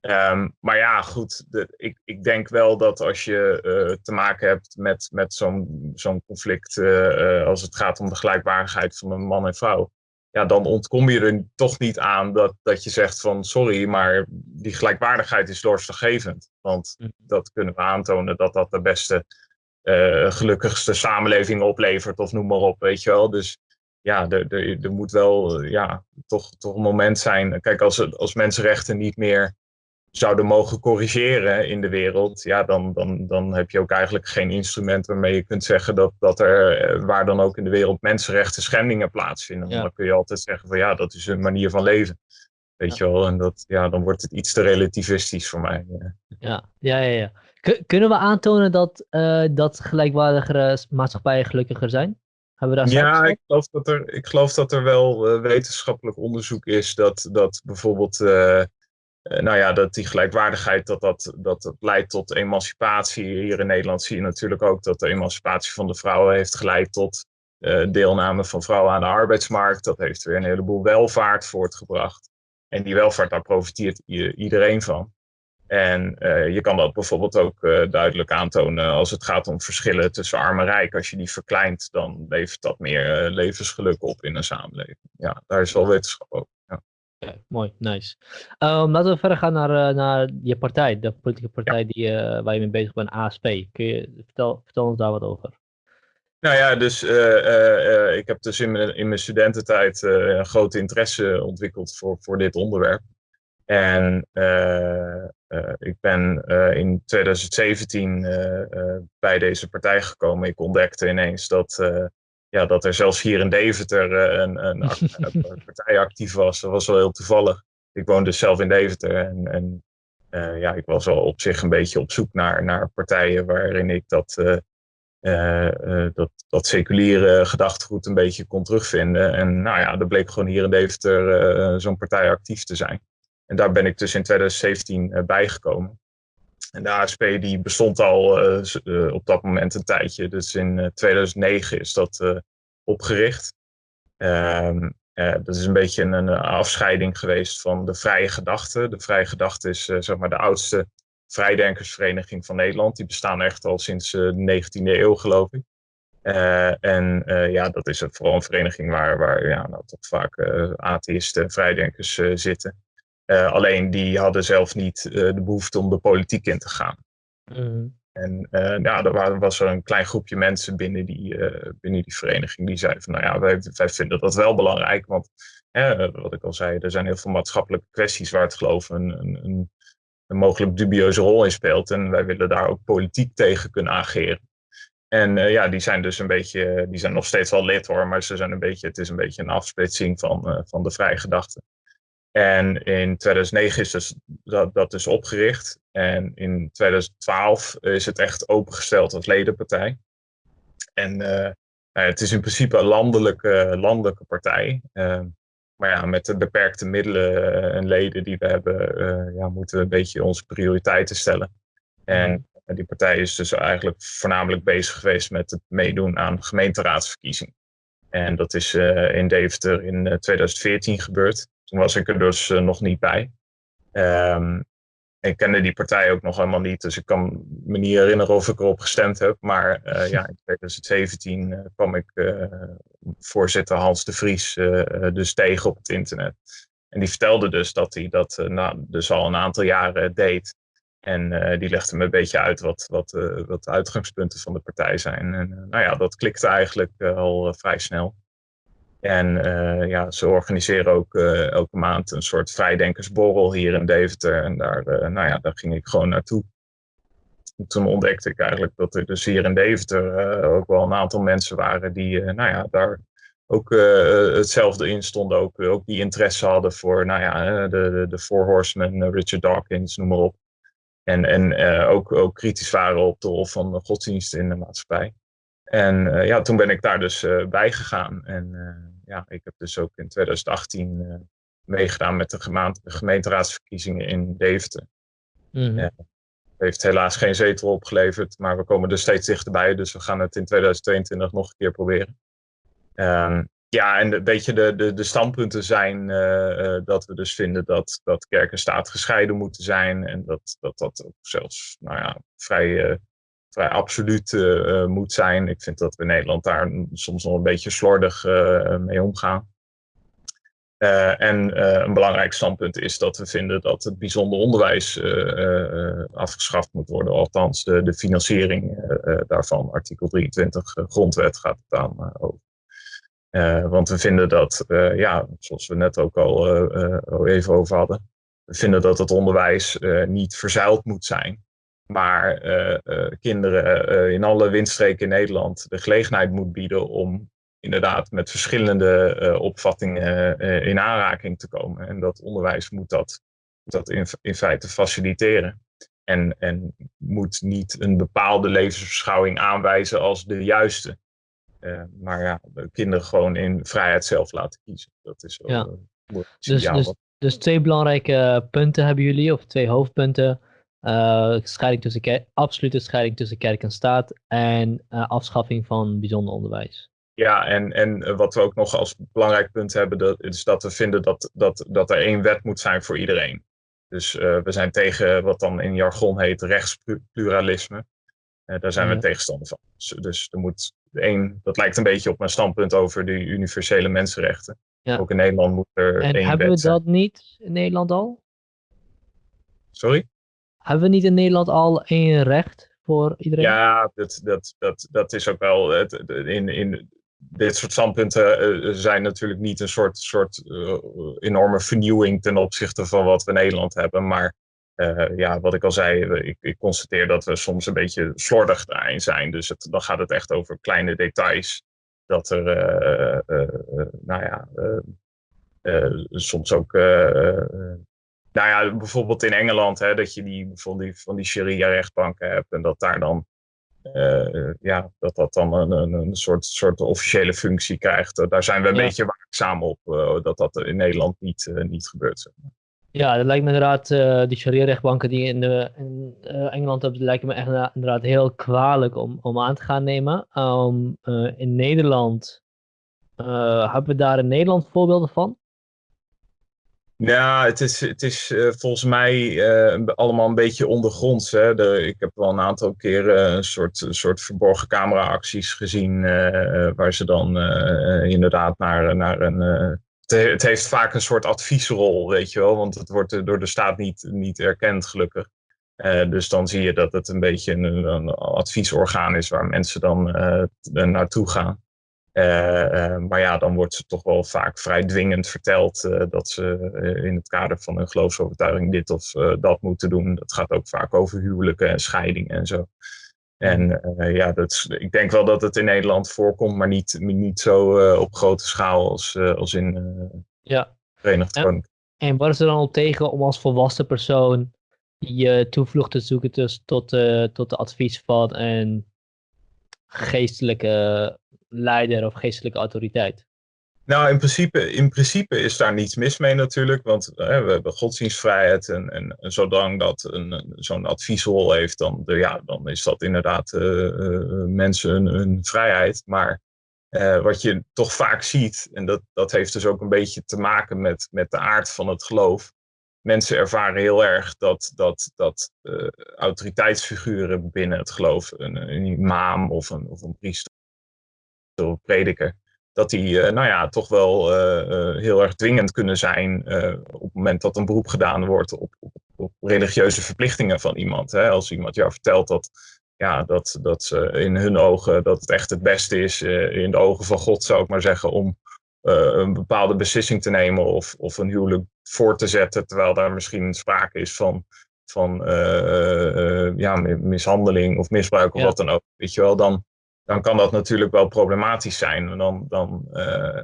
Speaker 2: Um, maar ja, goed, ik, ik denk wel dat als je uh, te maken hebt met, met zo'n zo'n conflict, uh, als het gaat om de gelijkwaardigheid van een man en vrouw, ja, dan ontkom je er toch niet aan dat, dat je zegt van sorry, maar die gelijkwaardigheid is doorslaggevend. Want mhm. dat kunnen we aantonen dat dat de beste, uh, gelukkigste samenleving oplevert of noem maar op, weet je wel. Dus ja, er, er, er moet wel ja, toch, toch een moment zijn. Kijk, als, als mensenrechten niet meer zouden mogen corrigeren in de wereld, ja, dan, dan, dan heb je ook eigenlijk geen instrument waarmee je kunt zeggen dat, dat er, eh, waar dan ook in de wereld mensenrechten schendingen plaatsvinden. Dan kun je altijd zeggen van ja, dat is een manier van leven. Weet je wel, en dat, ja, dan wordt het iets te relativistisch voor mij.
Speaker 1: Ja, ja, ja. ja, kunnen we aantonen dat, uh, dat gelijkwaardigere maatschappijen gelukkiger zijn?
Speaker 2: Hebben we daar ja, ik geloof, dat er, ik geloof dat er wel uh, wetenschappelijk onderzoek is dat, dat bijvoorbeeld eh, nou ja, dat die gelijkwaardigheid, dat dat, dat dat leidt tot emancipatie. Hier in Nederland zie je natuurlijk ook dat de emancipatie van de vrouwen heeft geleid tot uh, deelname van vrouwen aan de arbeidsmarkt. Dat heeft weer een heleboel welvaart voortgebracht. En die welvaart, daar profiteert iedereen van. En je kan dat bijvoorbeeld ook duidelijk aantonen als het gaat om verschillen tussen arm en rijk. Als je die verkleint, dan levert dat meer levensgeluk op in een samenleving. Ja, daar is wel wetenschap over.
Speaker 1: Mooi, nice. Um, laten we verder gaan naar, uh, naar je partij, de politieke partij die, uh, waar je mee bezig bent, ASP. Kun je, vertel, vertel ons daar wat over.
Speaker 2: Nou ja, dus uh, ik heb dus in mijn, in mijn studententijd een grote interesse ontwikkeld voor, voor dit onderwerp. En ik ben in 2017 bij deze partij gekomen. Ik ontdekte ineens dat ja, dat er zelfs hier in Deventer eh, een, een, een partij actief was. Dat was wel heel toevallig. Ik woonde dus zelf in Deventer en, en uh, ja, ik was wel op zich een beetje op zoek naar, naar partijen waarin ik dat, uh, dat, dat seculiere gedachtegoed een beetje kon terugvinden. En nou ja, er bleek gewoon hier in Deventer zo'n partij actief te zijn. En daar ben ik dus in 2017 bijgekomen. En de ASP die bestond al uh, op dat moment een tijdje. Dus in 2009 is dat opgericht. Um, dat is een beetje een, een, afscheiding geweest van de Vrije Gedachte. De Vrije Gedachte is zeg maar de oudste vrijdenkersvereniging van Nederland. Die bestaan echt al sinds de 19e eeuw, geloof ik. en ja, dat is vooral een vereniging waar, waar ja, nou, toch vaak atheïsten en vrijdenkers zitten. Uh, alleen die hadden zelf niet uh, de behoefte om de politiek in te gaan. Mm. En uh, ja, er was er een klein groepje mensen binnen die, binnen die vereniging die zeiden van nou ja, wij, wij vinden dat wel belangrijk. Want wat ik al zei, er zijn heel veel maatschappelijke kwesties waar het geloof een, een, een, een mogelijk dubieuze rol in speelt. En wij willen daar ook politiek tegen kunnen ageren. En ja, die zijn dus een beetje, die zijn nog steeds wel lid hoor, maar ze zijn een beetje, het is een beetje een afsplitsing van, van de vrije gedachte. En in 2009 is dus dat, dat dus opgericht. En in 2012 is het echt opengesteld als ledenpartij. En uh, het is in principe een landelijke, landelijke partij. Uh, maar ja, met de beperkte middelen eh, en leden die we hebben, uh, ja, moeten we een beetje onze prioriteiten stellen. En die partij is dus eigenlijk voornamelijk bezig geweest met het meedoen aan gemeenteraadsverkiezingen. En dat is in Deventer in 2014 gebeurd. Toen was ik er dus eh, nog niet bij. Um, ik kende die partij ook nog helemaal niet, dus ik kan me niet herinneren of ik erop gestemd heb. Maar uh, ja, in 2017 uh, kwam ik voorzitter Hans de Vries dus tegen op het internet. En die vertelde dus dat hij dat nou, dus al een aantal jaren deed. En die legde me een beetje uit wat, wat, wat de uitgangspunten van de partij zijn. En nou ja, dat klikte eigenlijk al vrij snel. En uh, ja, ze organiseren ook uh, elke maand een soort vrijdenkersborrel hier in Deventer. En daar, uh, nou ja, daar ging ik gewoon naartoe. En toen ontdekte ik eigenlijk dat er dus hier in Deventer ook wel een aantal mensen waren die nou ja, daar ook hetzelfde in stonden. Ook, die interesse hadden voor nou ja, de, de, de Four Horsemen, Richard Dawkins, noem maar op. En, en ook, ook kritisch waren op de rol van de godsdienst in de maatschappij. En ja, toen ben ik daar dus bij gegaan. En ja, ik heb dus ook in 2018 meegedaan met de gemeenteraadsverkiezingen in Deventer. Mm -hmm. heeft helaas geen zetel opgeleverd, maar we komen er steeds dichterbij. Dus we gaan het in 2022 nog een keer proberen. Um, ja, en een beetje de, de, de standpunten zijn dat we dus vinden dat, dat kerk en staat gescheiden moeten zijn. En dat dat, dat ook zelfs nou ja, vrij vrij absoluut uh, moet zijn. Ik vind dat we in Nederland daar soms nog een beetje slordig mee omgaan. En een belangrijk standpunt is dat we vinden dat het bijzonder onderwijs afgeschaft moet worden. Althans, de, de financiering daarvan, artikel 23 grondwet gaat het aan over. want we vinden dat, ja, zoals we net ook al even over hadden, we vinden dat het onderwijs niet verzuild moet zijn maar uh, uh, kinderen uh, in alle windstreken in Nederland de gelegenheid moet bieden om inderdaad met verschillende opvattingen in aanraking te komen. En dat onderwijs moet dat, dat in, in feite faciliteren. En, en moet niet een bepaalde levensbeschouwing aanwijzen als de juiste. maar ja, de kinderen gewoon in vrijheid zelf laten kiezen. Dat is ook ja.
Speaker 1: dus, dus, dus twee belangrijke punten hebben jullie, of twee hoofdpunten. Uh, scheiding tussen absolute scheiding tussen kerk en staat en uh, afschaffing van bijzonder onderwijs.
Speaker 2: Ja, en, en eh, wat we ook nog als belangrijk punt hebben, dat, is dat we vinden dat, dat, dat er één wet moet zijn voor iedereen. Dus we zijn tegen wat dan in jargon heet rechtspluralisme. daar zijn we tegenstander van. Dus, dus er moet één, dat lijkt een beetje op mijn standpunt over de universele mensenrechten. Ja. Ook in Nederland moet er
Speaker 1: en
Speaker 2: één
Speaker 1: hebben we dat niet in Nederland al?
Speaker 2: Sorry?
Speaker 1: Hebben we niet in Nederland al één recht voor iedereen?
Speaker 2: Ja, dat, dat, dat, dat is ook wel. Het, in, in dit soort standpunten uh, zijn natuurlijk niet een soort, soort uh, enorme vernieuwing ten opzichte van wat we in Nederland hebben. Maar ja, wat ik al zei, ik, ik, constateer dat we soms een beetje slordig daarin zijn. Dus dan gaat het echt over kleine details. Dat er, nou ja, soms ook nou ja, bijvoorbeeld in Engeland, hè, dat je die, van die, van die sharia-rechtbanken hebt en dat daar dan, uh, ja, dat dat dan een, een, een, soort, soort officiële functie krijgt. Daar zijn we een beetje waakzaam op, uh, dat dat in Nederland niet, uh, niet gebeurt. Zeg maar.
Speaker 1: Ja, dat lijkt me inderdaad, die sharia-rechtbanken die in, de, in Engeland hebben, lijken me echt inderdaad heel kwalijk om, om aan te gaan nemen. Um, in Nederland, hebben we daar in Nederland voorbeelden van?
Speaker 2: Ja, het is, het is uh, volgens mij uh, allemaal een beetje ondergronds. Hè? De, ik heb wel een aantal keren een soort, een soort verborgen camera-acties gezien. Uh, waar ze dan inderdaad naar, naar een. Het, heeft vaak een soort adviesrol, weet je wel. Want het wordt door de staat niet, niet erkend, gelukkig. dus dan zie je dat het een beetje een, een adviesorgaan is waar mensen dan naartoe gaan. Uh, uh, maar ja, dan wordt ze toch wel vaak vrij dwingend verteld uh, dat ze in het kader van hun geloofsovertuiging dit of dat moeten doen. Dat gaat ook vaak over huwelijken en scheidingen en zo. En ja, dat ik denk wel dat het in Nederland voorkomt, maar niet, niet zo op grote schaal als, als in ja. Verenigd Koninkrijk.
Speaker 1: En, en waar is er dan op tegen om als volwassen persoon je toevlucht te zoeken dus tot, tot de advies van een geestelijke leider of geestelijke autoriteit?
Speaker 2: Nou, in principe, in principe is daar niets mis mee natuurlijk, want hè, we hebben godsdienstvrijheid en, en, en zolang dat een, zo'n adviesrol heeft, dan, de, ja, dan is dat inderdaad uh, mensen hun, vrijheid. Maar wat je toch vaak ziet, en dat, dat heeft dus ook een beetje te maken met, met de aard van het geloof. Mensen ervaren heel erg dat, dat, dat autoriteitsfiguren binnen het geloof, een, een imam of een, of een priester, of prediker, dat die uh, nou ja, toch wel uh, heel erg dwingend kunnen zijn op het moment dat een beroep gedaan wordt op, op, op religieuze verplichtingen van iemand. Hè? Als iemand jou vertelt dat, ja, dat, dat ze in hun ogen dat het echt het beste is, in de ogen van God zou ik maar zeggen, om een bepaalde beslissing te nemen of, of een huwelijk voor te zetten, terwijl daar misschien sprake is van, van ja, mishandeling of misbruik of wat dan ook. Weet je wel, dan, dan kan dat natuurlijk wel problematisch zijn. En dan, dan, uh,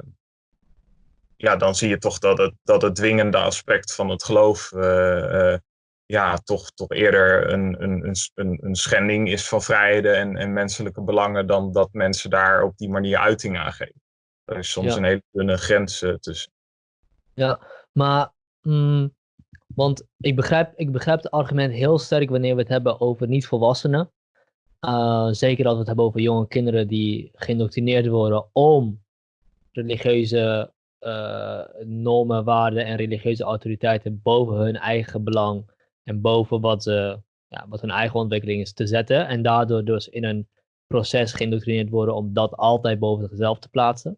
Speaker 2: ja, dan zie je toch dat het, dat het dwingende aspect van het geloof uh, uh, ja, toch, toch eerder een, een, een, een schending is van vrijheden en, en menselijke belangen dan dat mensen daar op die manier uiting aan geven. Er is soms een hele dunne grens tussen.
Speaker 1: Ja, maar mm, want ik begrijp, ik begrijp het argument heel sterk wanneer we het hebben over niet-volwassenen. Uh, zeker als we het hebben over jonge kinderen die geïndoctrineerd worden om religieuze uh, normen, waarden en religieuze autoriteiten boven hun eigen belang en boven wat, ja, wat hun eigen ontwikkeling is te zetten. En daardoor dus in een proces geïndoctrineerd worden om dat altijd boven zichzelf te plaatsen.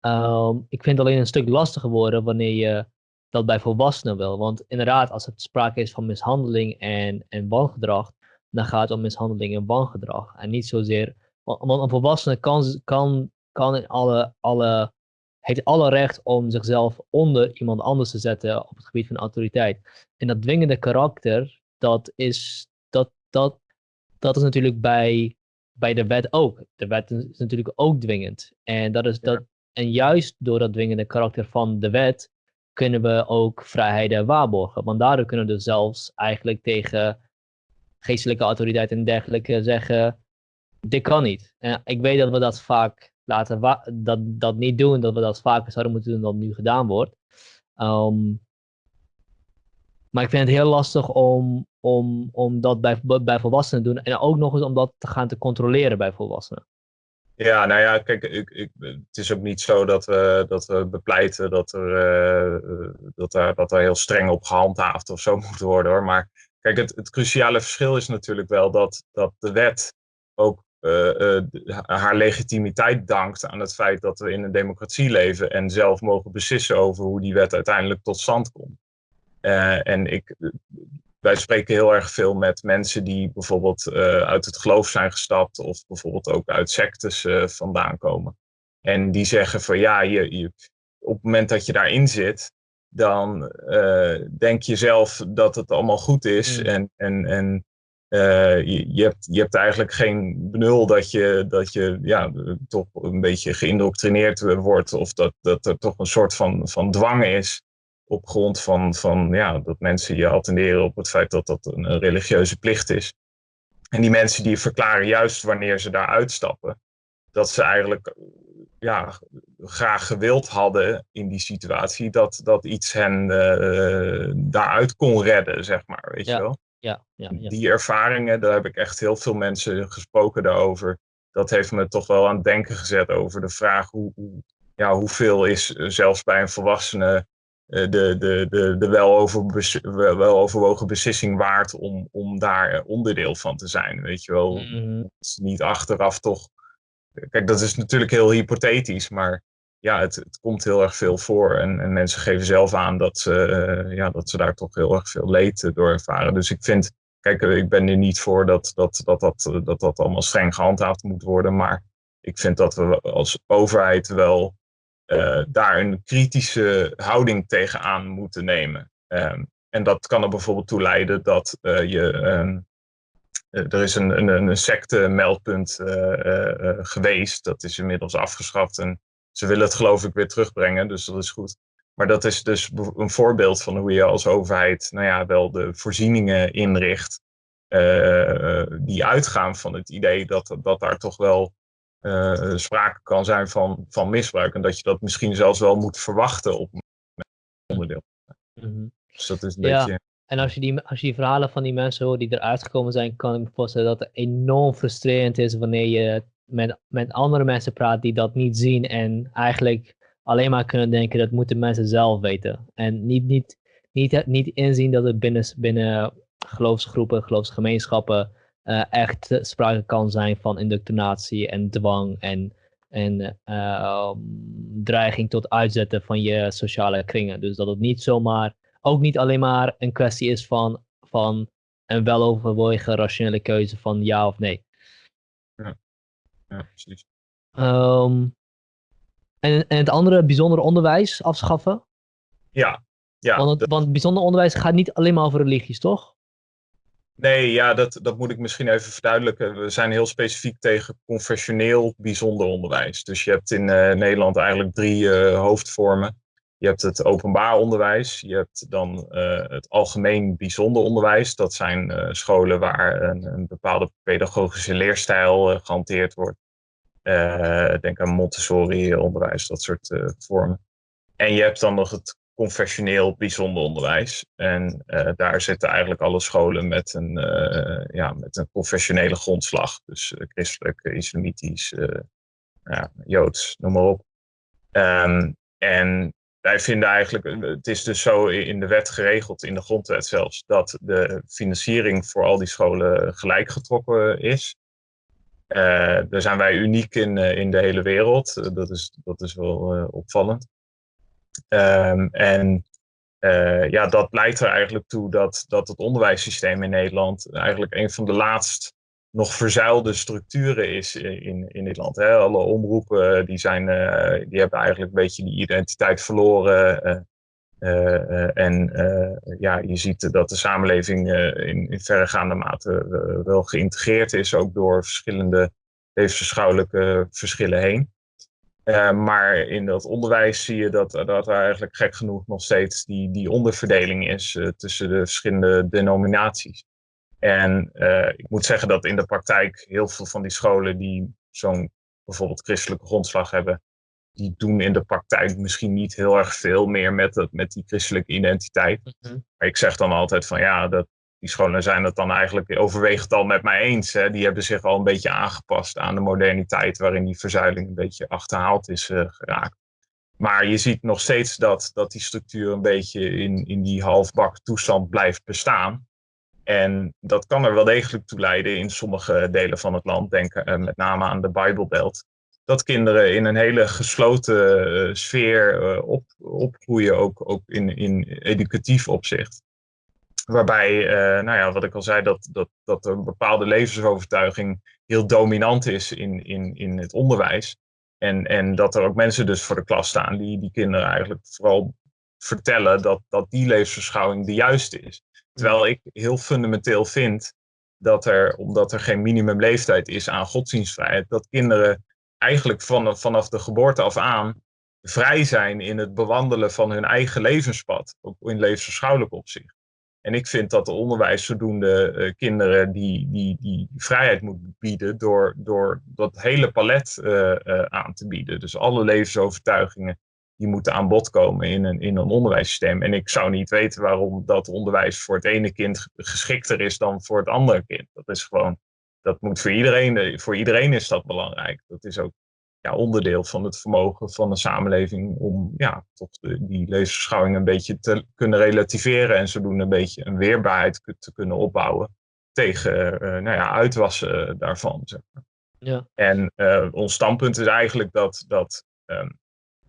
Speaker 1: Um, ik vind het alleen een stuk lastiger worden wanneer je dat bij volwassenen wil. Want inderdaad, als het sprake is van mishandeling en, en wangedrag, dan gaat het om mishandeling en wangedrag. En niet zozeer. Want een volwassene kan, kan, kan in alle, alle, heeft alle recht om zichzelf onder iemand anders te zetten op het gebied van autoriteit. En dat dwingende karakter, dat is, dat, dat, dat is natuurlijk bij, bij de wet ook. De wet is natuurlijk ook dwingend. En, dat is dat, en juist door dat dwingende karakter van de wet kunnen we ook vrijheden waarborgen. Want daardoor kunnen we dus zelfs eigenlijk tegen geestelijke autoriteiten en dergelijke zeggen, dit kan niet. Ik weet dat we dat vaak laten dat, dat niet doen, dat we dat vaker zouden moeten doen dan nu gedaan wordt. Um, maar ik vind het heel lastig om, om, om dat bij, bij volwassenen te doen en ook nog eens om dat te gaan te controleren bij volwassenen.
Speaker 2: Ja, nou ja, kijk, ik, het is ook niet zo dat we, dat we bepleiten dat er, uh, dat, er, dat heel streng op gehandhaafd of zo moet worden hoor. Maar kijk, het, het cruciale verschil is natuurlijk wel dat, dat de wet ook uh, uh, haar legitimiteit dankt aan het feit dat we in een democratie leven en zelf mogen beslissen over hoe die wet uiteindelijk tot stand komt. en ik, wij spreken heel erg veel met mensen die bijvoorbeeld uit het geloof zijn gestapt of bijvoorbeeld ook uit sectes vandaan komen. En die zeggen van ja, je, je, op het moment dat je daarin zit, dan uh, denk je zelf dat het allemaal goed is. Mm. En, en, en je, je, hebt, je hebt eigenlijk geen benul dat je, dat je ja, toch een beetje geïndoctrineerd wordt of dat, dat er toch een soort van, van dwang is op grond van, van ja, dat mensen je attenderen op het feit dat dat een, religieuze plicht is. En die mensen die verklaren juist wanneer ze daar uitstappen, dat ze eigenlijk ja, graag gewild hadden in die situatie dat, dat iets hen uh, daaruit kon redden, zeg maar, weet je wel.
Speaker 1: Ja, ja, ja.
Speaker 2: Die ervaringen, daar heb ik echt heel veel mensen gesproken daarover. Dat heeft me toch wel aan het denken gezet over de vraag hoe, hoe ja, hoeveel is zelfs bij een volwassene eh, de, de, de, de weloverwogen beslissing waard om, om daar onderdeel van te zijn. Weet je wel, mm niet achteraf toch. Kijk, dat is natuurlijk heel hypothetisch, maar ja, het, het komt heel erg veel voor. En, en mensen geven zelf aan dat ze, uh, ja, dat ze daar toch heel erg veel leed door ervaren. Dus ik vind, kijk, ik ben er niet voor dat dat, dat, dat, dat, dat allemaal streng gehandhaafd moet worden. Maar ik vind dat we als overheid wel daar een kritische houding tegenaan moeten nemen. Um, en dat kan er bijvoorbeeld toe leiden dat je. Um, er is een, een, een secte-meldpunt uh, geweest. Dat is inmiddels afgeschaft. En ze willen het geloof ik weer terugbrengen. Dus dat is goed. Maar dat is dus een voorbeeld van hoe je als overheid nou ja, wel de voorzieningen inricht. die uitgaan van het idee dat, dat daar toch wel uh, sprake kan zijn van, van misbruik. En dat je dat misschien zelfs wel moet verwachten op een onderdeel. Mm Dus dat is een ja. beetje...
Speaker 1: En als je, die, als je die verhalen van die mensen hoort die eruit gekomen zijn, kan ik me voorstellen dat het enorm frustrerend is wanneer je met, met andere mensen praat die dat niet zien en eigenlijk alleen maar kunnen denken dat moeten mensen zelf weten. En niet, niet, niet, niet inzien dat het binnen, binnen geloofsgroepen, geloofsgemeenschappen uh, echt sprake kan zijn van indoctrinatie en dwang en, en uh, dreiging tot uitzetten van je sociale kringen. Dus dat het niet zomaar, ook niet alleen maar een kwestie is van, van een weloverwogen rationele keuze van ja of nee.
Speaker 2: Ja, ja precies.
Speaker 1: Um, en, en het andere bijzonder onderwijs afschaffen?
Speaker 2: Ja. ja
Speaker 1: want, het, want bijzonder onderwijs gaat niet alleen maar over religies, toch?
Speaker 2: Nee, ja, dat, dat moet ik misschien even verduidelijken. We zijn heel specifiek tegen confessioneel bijzonder onderwijs. Dus je hebt in uh, Nederland eigenlijk drie uh, hoofdvormen. Je hebt het openbaar onderwijs, je hebt dan uh, het algemeen bijzonder onderwijs. Dat zijn scholen waar een, een, bepaalde pedagogische leerstijl gehanteerd wordt. denk aan Montessori-onderwijs, dat soort vormen. En je hebt dan nog het confessioneel bijzonder onderwijs. En uh, daar zitten eigenlijk alle scholen met een, uh, ja, met een confessionele grondslag. Dus uh, christelijk, islamitisch, ja, joods, noem maar op. Um, en wij vinden eigenlijk, het is dus zo in de wet geregeld, in de grondwet zelfs, dat de financiering voor al die scholen gelijk getrokken is. daar zijn wij uniek in, in de hele wereld. dat, is, dat is wel opvallend. Um, en uh, ja, dat leidt er eigenlijk toe dat, dat het onderwijssysteem in Nederland eigenlijk een van de laatst nog verzuilde structuren is in, in dit land. Hè. Alle omroepen die zijn, uh, die hebben eigenlijk een beetje die identiteit verloren. Uh, en ja, je ziet dat de samenleving in, in verregaande mate wel geïntegreerd is, ook door verschillende levensbeschouwelijke verschillen heen. Maar in dat onderwijs zie je dat, dat er eigenlijk gek genoeg nog steeds die, die onderverdeling is tussen de verschillende denominaties. En uh, ik moet zeggen dat in de praktijk heel veel van die scholen die zo'n bijvoorbeeld christelijke grondslag hebben, die doen in de praktijk misschien niet heel erg veel meer met, het, met die christelijke identiteit. Mm -hmm. Maar ik zeg dan altijd van ja, dat, die scholen zijn het dan eigenlijk overwegend al met mij eens. Hè. Die hebben zich al een beetje aangepast aan de moderniteit waarin die verzuiling een beetje achterhaald is uh, geraakt. Maar je ziet nog steeds dat, dat die structuur een beetje in, in die halfbak toestand blijft bestaan. En dat kan er wel degelijk toe leiden in sommige delen van het land, denk uh, met name aan de Bijbelbelt. Dat kinderen in een hele gesloten uh, sfeer uh, op, opgroeien, ook, ook in, in educatief opzicht. Waarbij, nou ja, wat ik al zei, dat, dat, dat een bepaalde levensovertuiging heel dominant is in, in, in het onderwijs. En, en dat er ook mensen dus voor de klas staan die die kinderen eigenlijk vooral vertellen dat, dat die levensbeschouwing de juiste is. Terwijl ik heel fundamenteel vind dat er, omdat er geen minimumleeftijd is aan godsdienstvrijheid, dat kinderen eigenlijk van, vanaf de geboorte af aan vrij zijn in het bewandelen van hun eigen levenspad, ook in levensbeschouwelijk opzicht. En ik vind dat de onderwijs zodoende uh, kinderen die, die, die vrijheid moet bieden door, door dat hele palet uh, uh, aan te bieden. Dus alle levensovertuigingen die moeten aan bod komen in een, in een onderwijssysteem. En ik zou niet weten waarom dat onderwijs voor het ene kind geschikter is dan voor het andere kind. Dat is gewoon, dat moet voor iedereen, voor iedereen is dat belangrijk. Dat is ook ja, onderdeel van het vermogen van de samenleving om ja, tot die levensbeschouwing een beetje te kunnen relativeren en zodoende een beetje een weerbaarheid te kunnen opbouwen tegen uh, nou ja, uitwassen daarvan. Zeg maar.
Speaker 1: ja.
Speaker 2: En uh, ons standpunt is eigenlijk dat, dat um,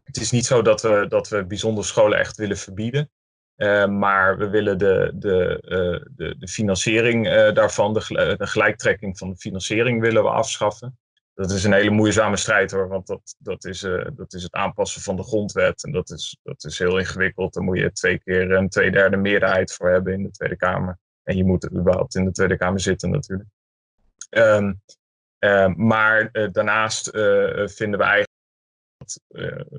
Speaker 2: het is niet zo dat we, dat we bijzondere scholen echt willen verbieden. Uh, maar we willen de, de, uh, de, de financiering uh, daarvan, de, gelijktrekking van de financiering willen we afschaffen. Dat is een hele moeizame strijd hoor, want dat, dat, is, dat is het aanpassen van de grondwet. En dat is, dat is heel ingewikkeld. Daar moet je twee keer een tweederde meerderheid voor hebben in de Tweede Kamer. En je moet überhaupt in de Tweede Kamer zitten natuurlijk. Um, maar daarnaast vinden we eigenlijk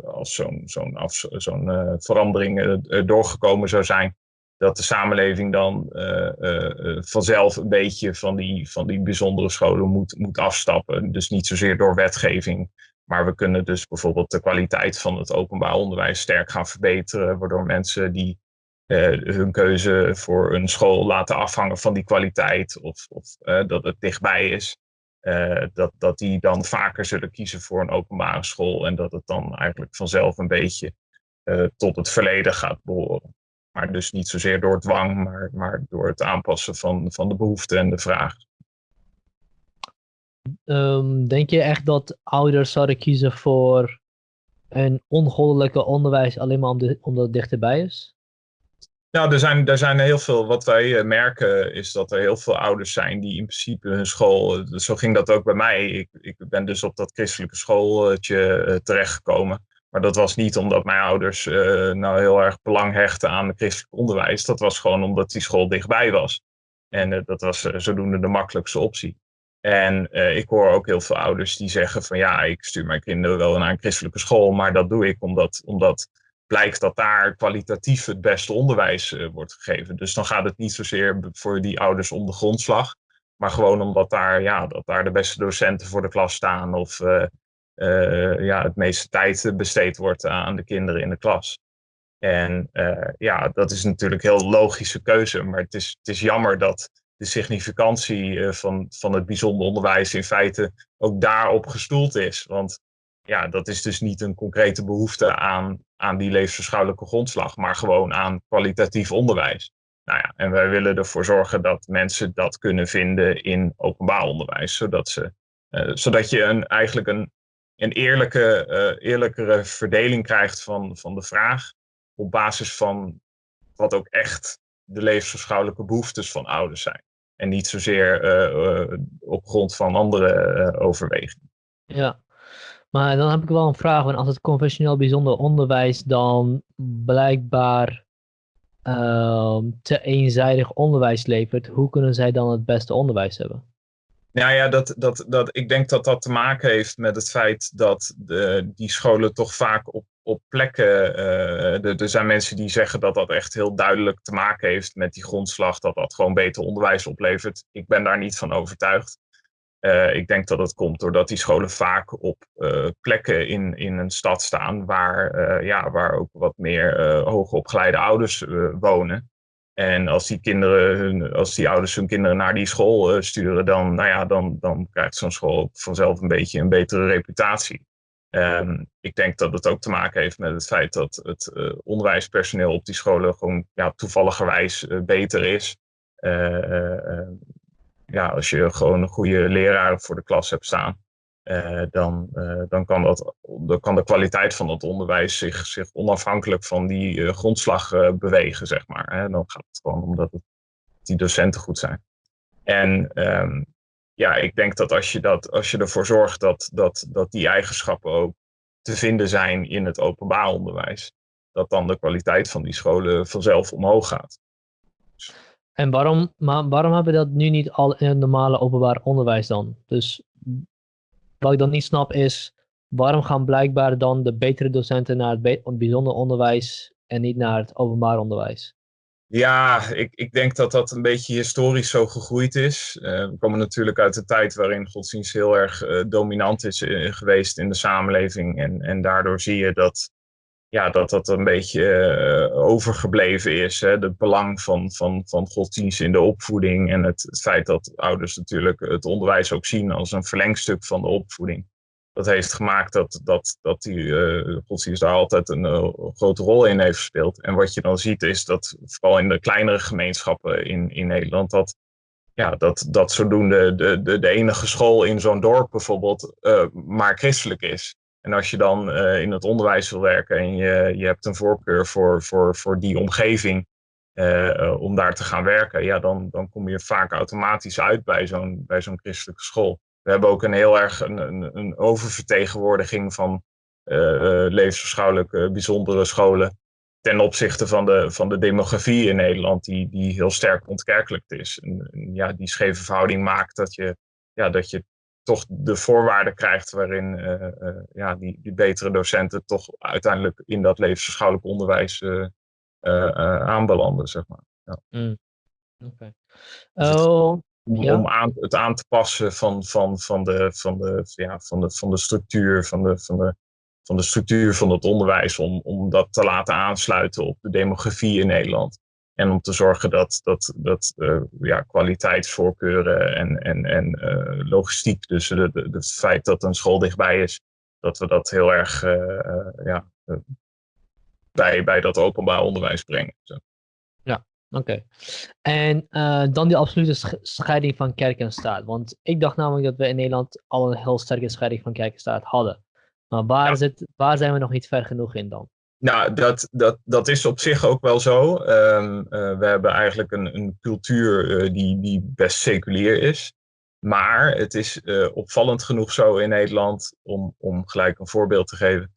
Speaker 2: als zo'n zo'n zo'n uh, verandering uh, doorgekomen zou zijn, dat de samenleving dan vanzelf een beetje van die, van die bijzondere scholen moet, moet afstappen. Dus niet zozeer door wetgeving, maar we kunnen dus bijvoorbeeld de kwaliteit van het openbaar onderwijs sterk gaan verbeteren, waardoor mensen die hun keuze voor een school laten afhangen van die kwaliteit of, of dat het dichtbij is. Uh, dat, dat die dan vaker zullen kiezen voor een openbare school en dat het dan eigenlijk vanzelf een beetje uh, tot het verleden gaat behoren. Maar dus niet zozeer door dwang, maar, maar door het aanpassen van, van de behoeften en de vraag.
Speaker 1: Um, denk je echt dat ouders zouden kiezen voor een ongoddelijke onderwijs alleen maar omdat het dichterbij is?
Speaker 2: Nou, er zijn, er zijn heel veel. Wat wij eh, merken is dat er heel veel ouders zijn die in principe hun school. Eh, zo ging dat ook bij mij. Ik, ik ben dus op dat christelijke schooltje uh, terechtgekomen. Maar dat was niet omdat mijn ouders uh, nou heel erg belang hechten aan het christelijk onderwijs. Dat was gewoon omdat die school dichtbij was. En dat was zodoende de makkelijkste optie. En ik hoor ook heel veel ouders die zeggen van ja, ik stuur mijn kinderen wel naar een christelijke school. Maar dat doe ik omdat, omdat blijkt dat daar kwalitatief het beste onderwijs uh, wordt gegeven. Dus dan gaat het niet zozeer voor die ouders om de grondslag, maar gewoon omdat daar, ja, dat daar de beste docenten voor de klas staan of uh, uh, ja, het meeste tijd besteed wordt aan de kinderen in de klas. En ja, dat is natuurlijk een heel logische keuze, maar het is, het is jammer dat de significantie van, van het bijzonder onderwijs in feite ook daarop gestoeld is. Want ja, dat is dus niet een concrete behoefte aan, aan die levensverschouwelijke grondslag, maar gewoon aan kwalitatief onderwijs. Nou ja, en wij willen ervoor zorgen dat mensen dat kunnen vinden in openbaar onderwijs, zodat, ze, uh, zodat je een, eigenlijk een, een eerlijke, uh, eerlijkere verdeling krijgt van, van de vraag op basis van wat ook echt de levensverschouwelijke behoeftes van ouders zijn. En niet zozeer uh, op grond van andere overwegingen.
Speaker 1: Ja, maar dan heb ik wel een vraag, als het conventioneel bijzonder onderwijs dan blijkbaar uh, te eenzijdig onderwijs levert, hoe kunnen zij dan het beste onderwijs hebben?
Speaker 2: Nou ja, dat, dat, dat, ik denk dat dat te maken heeft met het feit dat de, die scholen toch vaak op, op plekken. Uh, er zijn mensen die zeggen dat dat echt heel duidelijk te maken heeft met die grondslag, dat dat gewoon beter onderwijs oplevert. Ik ben daar niet van overtuigd. Uh, ik denk dat het komt doordat die scholen vaak op uh, plekken in, in een stad staan waar, uh, ja, waar ook wat meer hoogopgeleide ouders wonen. En als die, kinderen, als die ouders hun kinderen naar die school sturen, dan, nou ja, dan, dan krijgt zo'n school vanzelf een beetje een betere reputatie. Um, ik denk dat het ook te maken heeft met het feit dat het onderwijspersoneel op die scholen gewoon ja, toevalligerwijs beter is. Ja, als je gewoon een goede leraar voor de klas hebt staan, dan, dan, kan dat, dan kan de kwaliteit van het onderwijs zich, zich onafhankelijk van die grondslag bewegen, zeg maar. Hè. Dan gaat het gewoon omdat het, die docenten goed zijn. En um, ja, ik denk dat als je, dat, als je ervoor zorgt dat, dat, dat die eigenschappen ook te vinden zijn in het openbaar onderwijs, dat dan de kwaliteit van die scholen vanzelf omhoog gaat.
Speaker 1: En waarom, maar waarom hebben we dat nu niet al in het normale openbaar onderwijs dan? Dus wat ik dan niet snap is, waarom gaan blijkbaar dan de betere docenten naar het bijzonder onderwijs en niet naar het openbaar onderwijs?
Speaker 2: Ja, ik, ik denk dat dat een beetje historisch zo gegroeid is. Uh, we komen natuurlijk uit een tijd waarin godsdienst heel erg uh, dominant is uh, geweest in de samenleving. En, en daardoor zie je dat ja, dat, dat een beetje overgebleven is. Hè? Het belang van, van, van godsdienst in de opvoeding. En het, feit dat ouders natuurlijk het onderwijs ook zien als een verlengstuk van de opvoeding dat heeft gemaakt dat, dat, dat die uh, godsdienst daar altijd een uh, grote rol in heeft gespeeld. En wat je dan ziet is dat vooral in de kleinere gemeenschappen in, in Nederland, dat, ja, dat, dat zodoende de, de, de enige school in zo'n dorp bijvoorbeeld maar christelijk is. En als je dan in het onderwijs wil werken en je, je hebt een voorkeur voor, voor, voor die omgeving om daar te gaan werken, ja, dan, dan kom je vaak automatisch uit bij zo'n bij zo'n christelijke school. We hebben ook een heel erg een, een, een oververtegenwoordiging van levensbeschouwelijke bijzondere scholen ten opzichte van de, van de demografie in Nederland, die, die heel sterk ontkerkelijkt is. En, ja, die scheve verhouding maakt dat je, ja, dat je toch de voorwaarden krijgt waarin uh, uh, ja, die, die betere docenten toch uiteindelijk in dat levensbeschouwelijk onderwijs aanbelanden, zeg maar. Ja.
Speaker 1: Mm. Okay. Dus oh,
Speaker 2: om, om aan, het aan te passen van, van, van, de, van, de, ja, van, de, van de structuur van de, van de, van de structuur van het onderwijs, om, om dat te laten aansluiten op de demografie in Nederland. En om te zorgen dat, dat, dat uh, ja, kwaliteitsvoorkeuren en, en, en uh, logistiek, dus het feit dat een school dichtbij is, dat we dat heel erg uh, ja, bij, bij dat openbaar onderwijs brengen. Zo.
Speaker 1: Oké. En dan die absolute scheiding van kerk en staat. Want ik dacht namelijk dat we in Nederland al een heel sterke scheiding van kerk en staat hadden. Maar waar, zit, waar zijn we nog niet ver genoeg in dan?
Speaker 2: Nou, dat, dat, dat is op zich ook wel zo. Um, uh, we hebben eigenlijk een, een cultuur uh, die, die best seculier is. Maar het is opvallend genoeg zo in Nederland, om, om gelijk een voorbeeld te geven,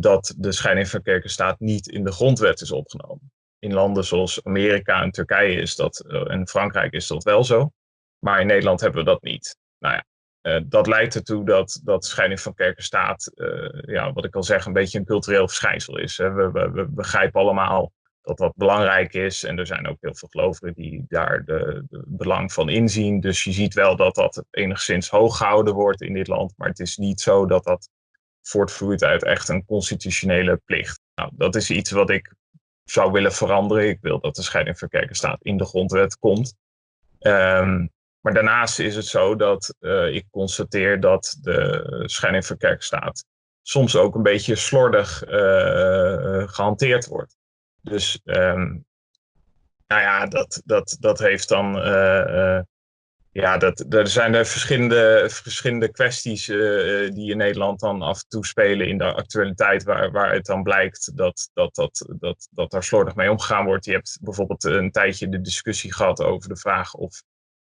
Speaker 2: dat de scheiding van kerk en staat niet in de grondwet is opgenomen in landen zoals Amerika en Turkije is dat, en Frankrijk is dat wel zo. Maar in Nederland hebben we dat niet. Nou ja, uh, dat leidt ertoe dat, dat scheiding van kerk en staat, uh, ja, wat ik al zeg, een beetje een cultureel verschijnsel is. Hè. We, we, begrijpen allemaal dat dat belangrijk is. En er zijn ook heel veel gelovigen die daar de, belang van inzien. Dus je ziet wel dat dat enigszins hoog gehouden wordt in dit land. Maar het is niet zo dat dat voortvloeit uit echt een constitutionele plicht. Nou, dat is iets wat ik zou willen veranderen. Ik wil dat de scheiding van kerk en staat in de grondwet komt. Um, maar daarnaast is het zo dat uh, ik constateer dat de scheiding staat soms ook een beetje slordig uh, gehanteerd wordt. Dus um, nou ja, dat, dat, dat heeft dan ja, dat, er zijn er verschillende, verschillende kwesties die in Nederland dan af en toe spelen in de actualiteit, waar, waar het dan blijkt dat, dat, dat, dat, dat daar slordig mee omgegaan wordt. Je hebt bijvoorbeeld een tijdje de discussie gehad over de vraag of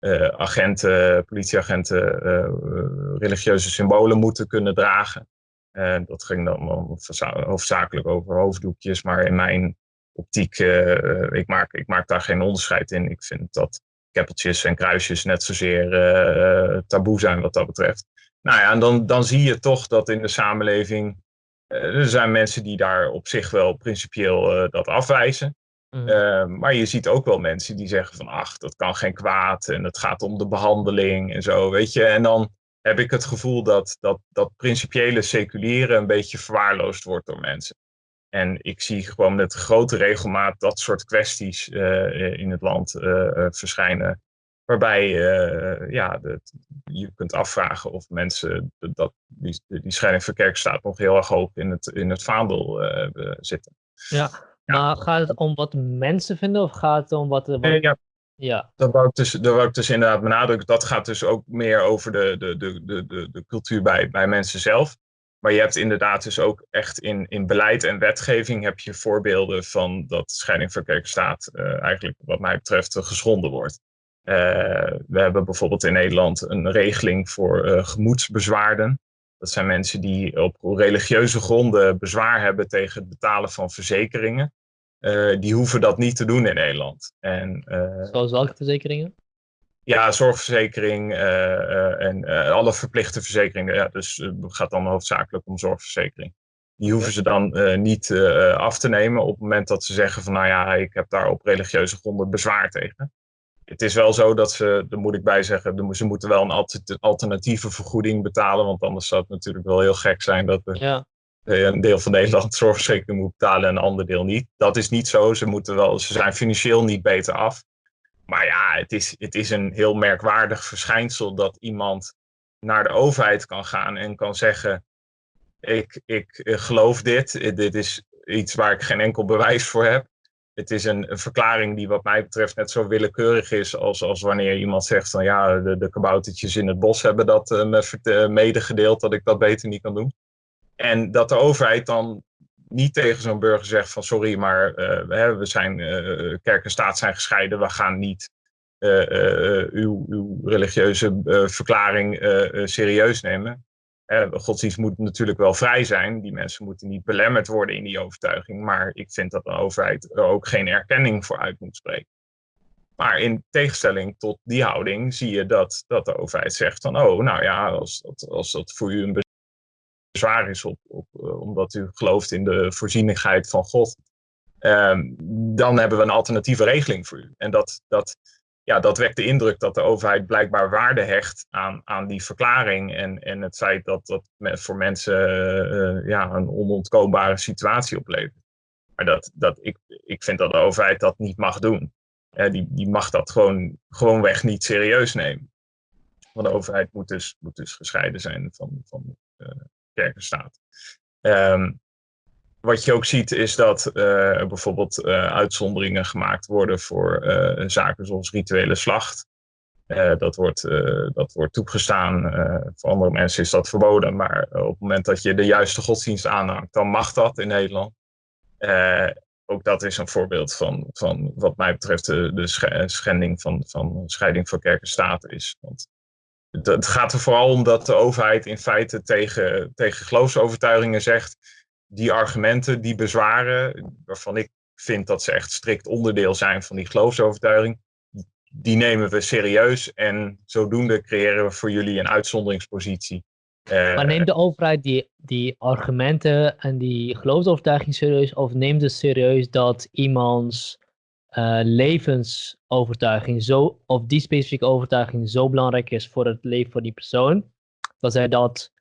Speaker 2: uh, agenten, politieagenten, uh, religieuze symbolen moeten kunnen dragen. dat ging dan hoofdzakelijk over hoofddoekjes, maar in mijn optiek, ik, maak, ik maak daar geen onderscheid in. Ik vind dat keppeltjes en kruisjes net zozeer uh, taboe zijn wat dat betreft. Nou ja, en dan, dan zie je toch dat in de samenleving uh, er zijn mensen die daar op zich wel principieel uh, dat afwijzen. Mm. maar je ziet ook wel mensen die zeggen van ach, dat kan geen kwaad en het gaat om de behandeling en zo, weet je. En dan heb ik het gevoel dat dat, dat principiële seculieren een beetje verwaarloosd wordt door mensen. En ik zie gewoon met grote regelmaat dat soort kwesties in het land verschijnen. Waarbij ja, je kunt afvragen of mensen dat, die, die scheiding van kerkstaat nog heel erg hoog in het, in het vaandel zitten.
Speaker 1: Ja, maar gaat het om wat mensen vinden of gaat het om wat... wat...
Speaker 2: ja, ja. Dat wou, ik dus, dat wou ik dus inderdaad benadrukken. Dat gaat dus ook meer over de, de, de, de, de cultuur bij, bij mensen zelf. Maar je hebt inderdaad dus ook echt in, in beleid en wetgeving heb je voorbeelden van dat scheiding van kerkstaat uh, eigenlijk wat mij betreft geschonden wordt. Uh, we hebben bijvoorbeeld in Nederland een regeling voor uh, gemoedsbezwaarden. Dat zijn mensen die op religieuze gronden bezwaar hebben tegen het betalen van verzekeringen. Uh, die hoeven dat niet te doen in Nederland. En,
Speaker 1: uh, Zoals welke verzekeringen?
Speaker 2: Ja, zorgverzekering uh, en alle verplichte verzekeringen. Ja, dus het gaat dan hoofdzakelijk om zorgverzekering. Die hoeven ze dan niet af te nemen op het moment dat ze zeggen van nou ja, ik heb daar op religieuze gronden bezwaar tegen. Het is wel zo dat ze, daar moet ik bij zeggen, ze moeten wel een alternatieve vergoeding betalen. Want anders zou het natuurlijk wel heel gek zijn dat ja. Eh, een deel van Nederland zorgverzekering moet betalen en een ander deel niet. Dat is niet zo. Ze, moeten wel, ze zijn financieel niet beter af. Maar ja, het is, het is een heel merkwaardig verschijnsel dat iemand naar de overheid kan gaan en kan zeggen: Ik, ik eh, geloof dit, dit is iets waar ik geen enkel bewijs voor heb. Het is een, verklaring die, wat mij betreft, net zo willekeurig is als, als wanneer iemand zegt: van ja, de, kaboutertjes in het bos hebben dat uh, me medegedeeld dat ik dat beter niet kan doen. En dat de overheid dan niet tegen zo'n burger zegt van sorry, maar uh, we zijn, kerk en staat zijn gescheiden, we gaan niet uw, uw, religieuze verklaring serieus nemen. Godsdienst moet natuurlijk wel vrij zijn, die mensen moeten niet belemmerd worden in die overtuiging, maar ik vind dat de overheid er ook geen erkenning voor uit moet spreken. Maar in tegenstelling tot die houding zie je dat, dat de overheid zegt van, oh, nou ja, als dat, als dat voor u een zwaar is op, op uh, omdat u gelooft in de voorzienigheid van God, um, dan hebben we een alternatieve regeling voor u. En dat, dat, ja, dat wekt de indruk dat de overheid blijkbaar waarde hecht aan, aan die verklaring en, en het feit dat dat voor mensen uh, ja, een onontkoombare situatie oplevert. Maar dat, dat, ik, ik vind dat de overheid dat niet mag doen. Die, die mag dat gewoon, gewoonweg niet serieus nemen. Want de overheid moet dus, moet dus gescheiden zijn van, van uh, kerkenstaat. Um, wat je ook ziet is dat uh, bijvoorbeeld uh, uitzonderingen gemaakt worden voor uh, zaken zoals rituele slacht. dat, wordt, dat wordt toegestaan. voor andere mensen is dat verboden. Maar op het moment dat je de juiste godsdienst aanhangt, dan mag dat in Nederland. ook dat is een voorbeeld van, van wat mij betreft de, de schending van, van scheiding van kerk en staat is. Want het gaat er vooral om dat de overheid in feite tegen, tegen geloofsovertuigingen zegt, die argumenten, die bezwaren, waarvan ik vind dat ze echt strikt onderdeel zijn van die geloofsovertuiging, die nemen we serieus en zodoende creëren we voor jullie een uitzonderingspositie.
Speaker 1: Uh, maar neemt de overheid die, die argumenten en die geloofsovertuiging serieus of neemt het serieus dat iemands uh, levensovertuiging zo, of die specifieke overtuiging zo belangrijk is voor het leven van die persoon, dat zij dat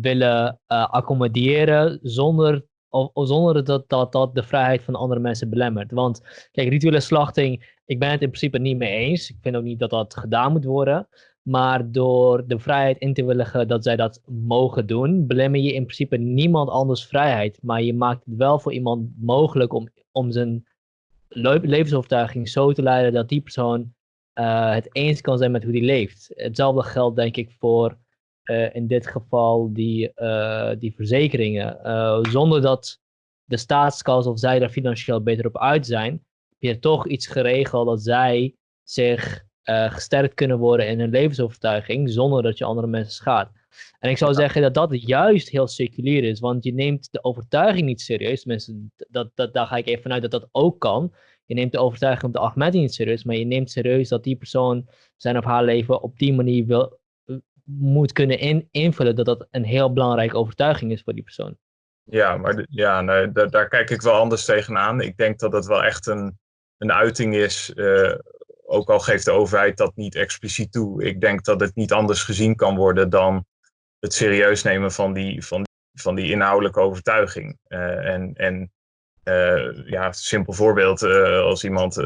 Speaker 1: willen uh, accommoderen zonder, of, zonder dat, dat dat de vrijheid van andere mensen belemmert. Want kijk, rituele slachting, ik ben het in principe niet mee eens. Ik vind ook niet dat dat gedaan moet worden. Maar door de vrijheid in te willigen dat zij dat mogen doen, belemmer je in principe niemand anders vrijheid. Maar je maakt het wel voor iemand mogelijk om, om zijn levensovertuiging zo te leiden dat die persoon uh, het eens kan zijn met hoe die leeft. Hetzelfde geldt denk ik voor uh, in dit geval die, uh, die verzekeringen. zonder dat de staatskas of zij daar financieel beter op uit zijn, heb je toch iets geregeld dat zij zich gesterkt kunnen worden in hun levensovertuiging zonder dat je andere mensen schaadt. En ik zou zeggen dat dat juist heel seculier is, want je neemt de overtuiging niet serieus. Tenminste, dat, dat, daar ga ik even vanuit dat dat ook kan. Je neemt de overtuiging op de Ahmadi niet serieus, maar je neemt serieus dat die persoon zijn of haar leven op die manier wil, moet kunnen in, invullen, dat dat een heel belangrijke overtuiging is voor die persoon.
Speaker 2: Ja, maar ja, nee, daar, kijk ik wel anders tegenaan. Ik denk dat het wel echt een, een uiting is, uh, ook al geeft de overheid dat niet expliciet toe. Ik denk dat het niet anders gezien kan worden dan het serieus nemen van die, van, van die inhoudelijke overtuiging. Uh, en, en uh, ja, simpel voorbeeld, als iemand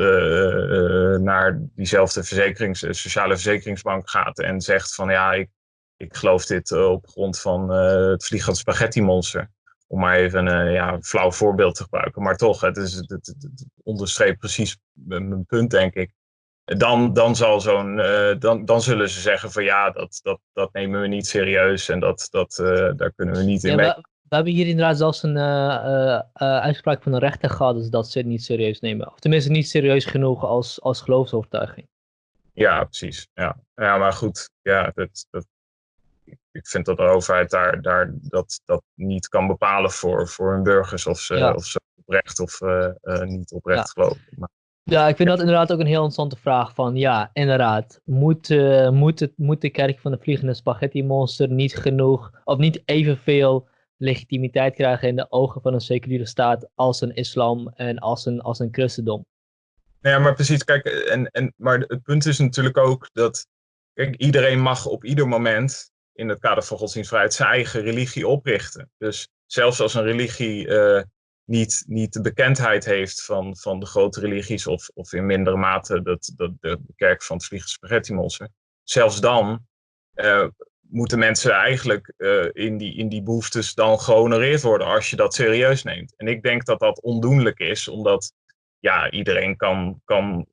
Speaker 2: naar diezelfde verzekerings, sociale verzekeringsbank gaat en zegt van ja, ik, ik geloof dit op grond van het vliegend spaghetti monster. Om maar even een ja, flauw voorbeeld te gebruiken. Maar toch, het, is, het, het, het onderstreept precies mijn punt, denk ik dan, dan, zal zo'n, dan, dan zullen ze zeggen van ja, dat, dat, dat nemen we niet serieus en dat, dat, daar kunnen we niet in ja, mee. We,
Speaker 1: hebben hier inderdaad zelfs een uh, uitspraak van een rechter gehad dus dat ze het niet serieus nemen. Of tenminste niet serieus genoeg als, als geloofsovertuiging.
Speaker 2: Ja, precies. Ja, ja maar goed, ja, dat, dat, ik vind dat de overheid daar, daar dat, dat niet kan bepalen voor, voor hun burgers of ze, ja. of ze oprecht of niet oprecht ja. geloven. Maar,
Speaker 1: ja, ik vind dat inderdaad ook een heel interessante vraag. Van ja, inderdaad, moet, uh, moet, het, moet de kerk van de vliegende spaghetti monster niet genoeg, of niet evenveel legitimiteit krijgen in de ogen van een seculiere staat als een islam en als een, als een christendom?
Speaker 2: Nou ja, maar precies, kijk, en, en, maar het punt is natuurlijk ook dat kijk, iedereen mag op ieder moment in het kader van godsdienstvrijheid zijn eigen religie oprichten. Dus zelfs als een religie uh, niet, niet de bekendheid heeft van, van de grote religies, of, of in mindere mate dat, dat de, kerk van het vliegen spaghetti Zelfs dan uh, moeten mensen eigenlijk uh, in, die, in die behoeftes dan gehonoreerd worden als je dat serieus neemt. En ik denk dat dat ondoenlijk is, omdat ja, iedereen kan, kan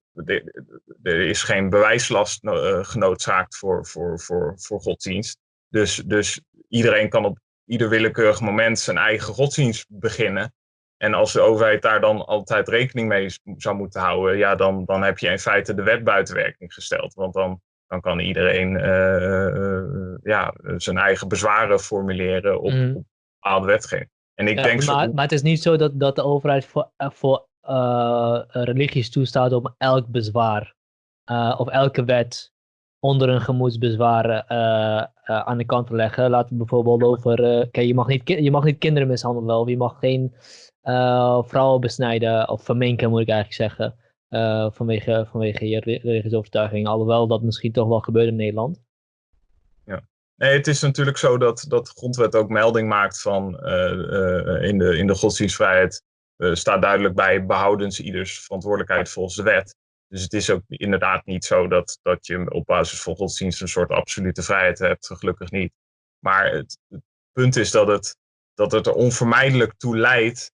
Speaker 2: er is geen bewijslast uh, genoodzaakt voor, voor, voor, voor godsdienst. Dus, dus iedereen kan op ieder willekeurig moment zijn eigen godsdienst beginnen. En als de overheid daar dan altijd rekening mee zou moeten houden, ja, dan, dan heb je in feite de wet buiten werking gesteld. Want dan, dan kan iedereen uh, ja, zijn eigen bezwaren formuleren op, mm. op bepaalde wetgeving. En ik denk
Speaker 1: maar,
Speaker 2: zo...
Speaker 1: maar het is niet zo dat, dat de overheid voor, voor uh, religies toestaat om elk bezwaar of elke wet onder een gemoedsbezwaar aan de kant te leggen. Laten we bijvoorbeeld over, kijk, je mag, niet, je mag niet kinderen mishandelen of je mag geen uh, vrouwen besnijden, of verminken moet ik eigenlijk zeggen, uh, vanwege, vanwege je religieuze overtuiging. Alhoewel dat misschien toch wel gebeurt in Nederland.
Speaker 2: Ja. Nee, het is natuurlijk zo dat, dat de grondwet ook melding maakt van uh, in, de, in de godsdienstvrijheid staat duidelijk bij behoudens ieders verantwoordelijkheid volgens de wet. Dus het is ook inderdaad niet zo dat, dat je op basis van godsdienst een soort absolute vrijheid hebt, gelukkig niet. Maar het, het punt is dat het, dat het er onvermijdelijk toe leidt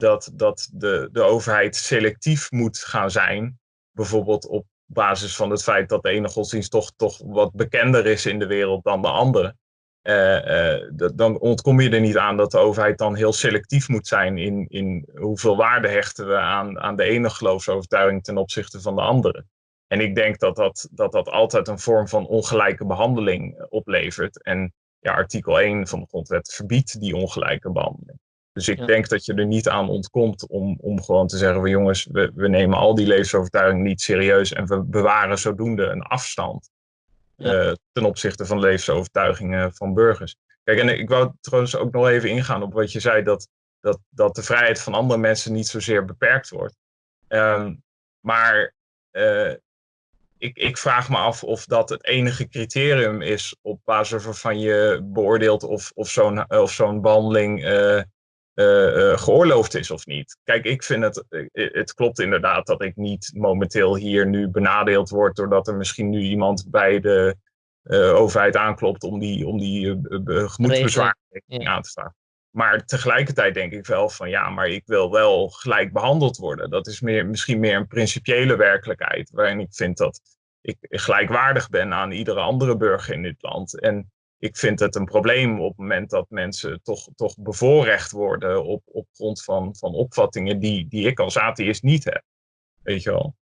Speaker 2: dat, dat de, de overheid selectief moet gaan zijn. Bijvoorbeeld op basis van het feit dat de ene godsdienst toch, toch wat bekender is in de wereld dan de andere. Uh, uh, dan ontkom je er niet aan dat de overheid dan heel selectief moet zijn in, in hoeveel waarde hechten we aan, aan de ene geloofsovertuiging ten opzichte van de andere. En ik denk dat dat, dat dat altijd een vorm van ongelijke behandeling oplevert. En ja, artikel 1 van de grondwet verbiedt die ongelijke behandeling. Dus ik denk dat je er niet aan ontkomt om, om gewoon te zeggen: van jongens, we, we nemen al die levensovertuigingen niet serieus en we bewaren zodoende een afstand uh, ten opzichte van levensovertuigingen van burgers. Kijk, en ik wou trouwens ook nog even ingaan op wat je zei, dat, dat, dat de vrijheid van andere mensen niet zozeer beperkt wordt. Um, maar uh, ik, ik vraag me af of dat het enige criterium is op basis waarvan je beoordeelt of, of zo'n of zo'n behandeling uh, uh, geoorloofd is of niet. Kijk, ik vind het, eh, het klopt inderdaad dat ik niet momenteel hier nu benadeeld word doordat er misschien nu iemand bij de overheid aanklopt om die, om die gemoedsbezwaar aan te staan. Maar tegelijkertijd denk ik wel van ja, maar ik wil wel gelijk behandeld worden. Dat is meer, misschien meer een principiële werkelijkheid waarin ik vind dat ik gelijkwaardig ben aan iedere andere burger in dit land. En ik vind het een probleem op het moment dat mensen toch, toch bevoorrecht worden op, op grond van, van opvattingen die, die ik als atheïst niet heb. Weet je wel.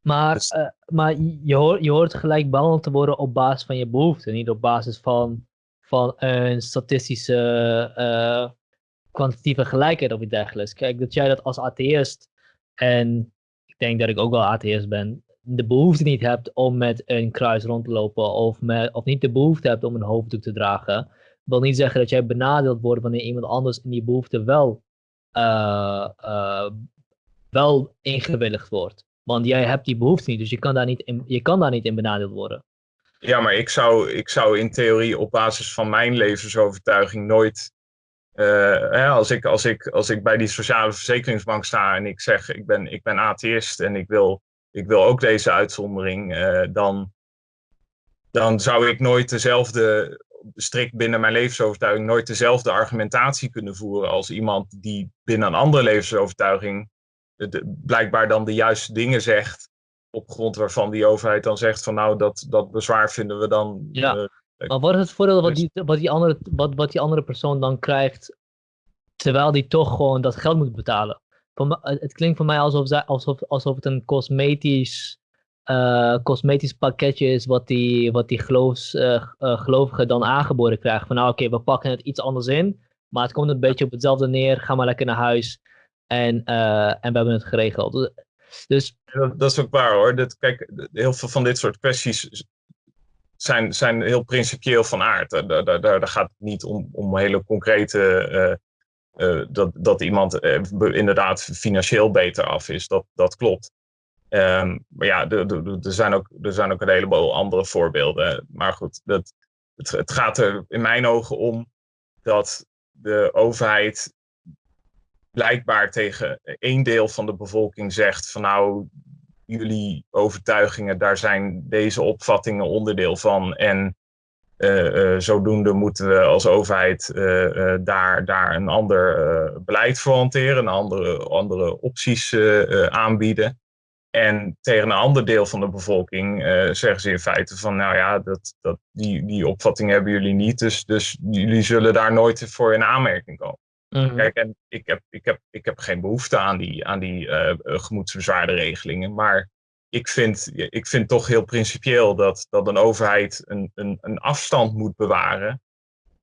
Speaker 1: Maar, dus... uh, maar je, hoort, je hoort gelijk behandeld te worden op basis van je behoeften, niet op basis van, van een statistische uh, kwantitatieve gelijkheid of iets dergelijks. Kijk, dat jij dat als atheïst, en ik denk dat ik ook wel atheïst ben, de behoefte niet hebt om met een kruis rond te lopen of, met, of niet de behoefte hebt om een hoofddoek te dragen, wil niet zeggen dat jij benadeeld wordt wanneer iemand anders in die behoefte wel, uh, uh, wel ingewilligd wordt. Want jij hebt die behoefte niet, dus je kan daar niet in, je kan daar niet in benadeeld worden.
Speaker 2: Ja, maar ik zou, ik zou in theorie op basis van mijn levensovertuiging nooit als, ik, als, ik, als ik bij die sociale verzekeringsbank sta en ik zeg ik ben, ik ben atheïst en ik wil, ik wil ook deze uitzondering, dan, dan zou ik nooit dezelfde, strikt binnen mijn levensovertuiging, nooit dezelfde argumentatie kunnen voeren als iemand die binnen een andere levensovertuiging blijkbaar dan de juiste dingen zegt op grond waarvan die overheid dan zegt van nou dat, dat bezwaar vinden we dan.
Speaker 1: Ja. Uh, maar wat is het voordeel wat dus die, wat, die andere, wat, wat die andere persoon dan krijgt terwijl die toch gewoon dat geld moet betalen? Het klinkt voor mij alsof, alsof, alsof het een cosmetisch, uh, cosmetisch pakketje is wat die, wat die geloofs, uh, gelovige dan aangeboden krijgt. Van nou oké, we pakken het iets anders in, maar het komt een beetje op hetzelfde neer. Ga maar lekker naar huis en, en we hebben het geregeld. Dus...
Speaker 2: Dat, is ook waar hoor. Dat, kijk, heel veel van dit soort kwesties zijn, zijn heel principieel van aard. Daar, daar, daar gaat het niet om, om hele concrete. Uh, dat, dat iemand uh, inderdaad financieel beter af is. Dat, dat klopt. Um, maar ja, er zijn, ook, er zijn ook een heleboel andere voorbeelden. Maar goed, dat, het, het gaat er in mijn ogen om dat de overheid blijkbaar tegen één deel van de bevolking zegt van nou, jullie overtuigingen, daar zijn deze opvattingen onderdeel van. En zodoende moeten we als overheid uh, daar, daar een ander beleid voor hanteren, andere, andere opties aanbieden. En tegen een ander deel van de bevolking zeggen ze in feite van, nou ja, dat, dat, die, die opvatting hebben jullie niet, dus, dus jullie zullen daar nooit voor in aanmerking komen. Mhm. Kijk, en ik heb, ik, heb, ik heb geen behoefte aan die, aan die uh, regelingen. Maar ik vind, ik vind toch heel principieel dat, dat een overheid een, een, een afstand moet bewaren.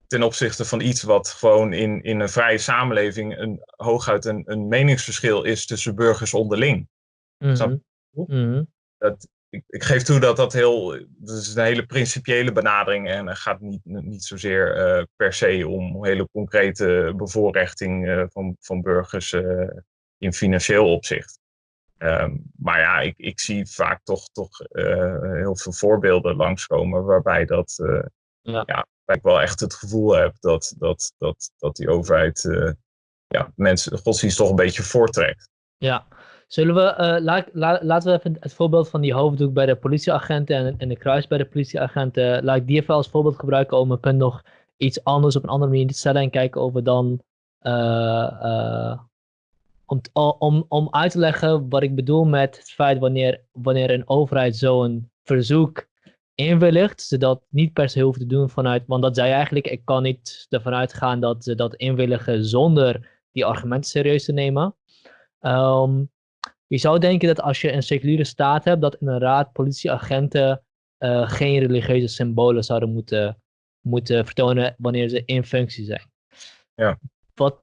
Speaker 2: Ten opzichte van iets wat gewoon in, in een vrije samenleving een, hooguit een, een meningsverschil is tussen burgers onderling. Mm -hmm. dat, ik, ik, geef toe dat dat heel. Dat is een hele principiële benadering. En het gaat niet, niet zozeer uh, per se om hele concrete bevoorrechting uh, van, van burgers uh, in financieel opzicht. Um, maar ja, ik, ik zie vaak toch, toch heel veel voorbeelden langskomen waarbij dat. ja. ja. ik wel echt het gevoel heb dat, dat, dat, dat die overheid ja, mensen godsdienst toch een beetje voortrekt.
Speaker 1: Ja, Zullen we, uh, la, la, laten we even het voorbeeld van die hoofddoek bij de politieagenten en, en de kruis bij de politieagenten, laat ik die even als voorbeeld gebruiken om mijn punt nog iets anders op een andere manier te stellen en kijken of we dan, om, om, om uit te leggen wat ik bedoel met het feit wanneer, wanneer een overheid zo'n verzoek inwilligt, ze dat niet per se hoeft te doen vanuit, want dat zei eigenlijk, ik kan niet ervan uitgaan dat ze dat inwilligen zonder die argumenten serieus te nemen. Um, je zou denken dat als je een seculiere staat hebt, dat inderdaad politieagenten uh, geen religieuze symbolen zouden moeten, moeten vertonen wanneer ze in functie zijn.
Speaker 2: Ja.
Speaker 1: Wat,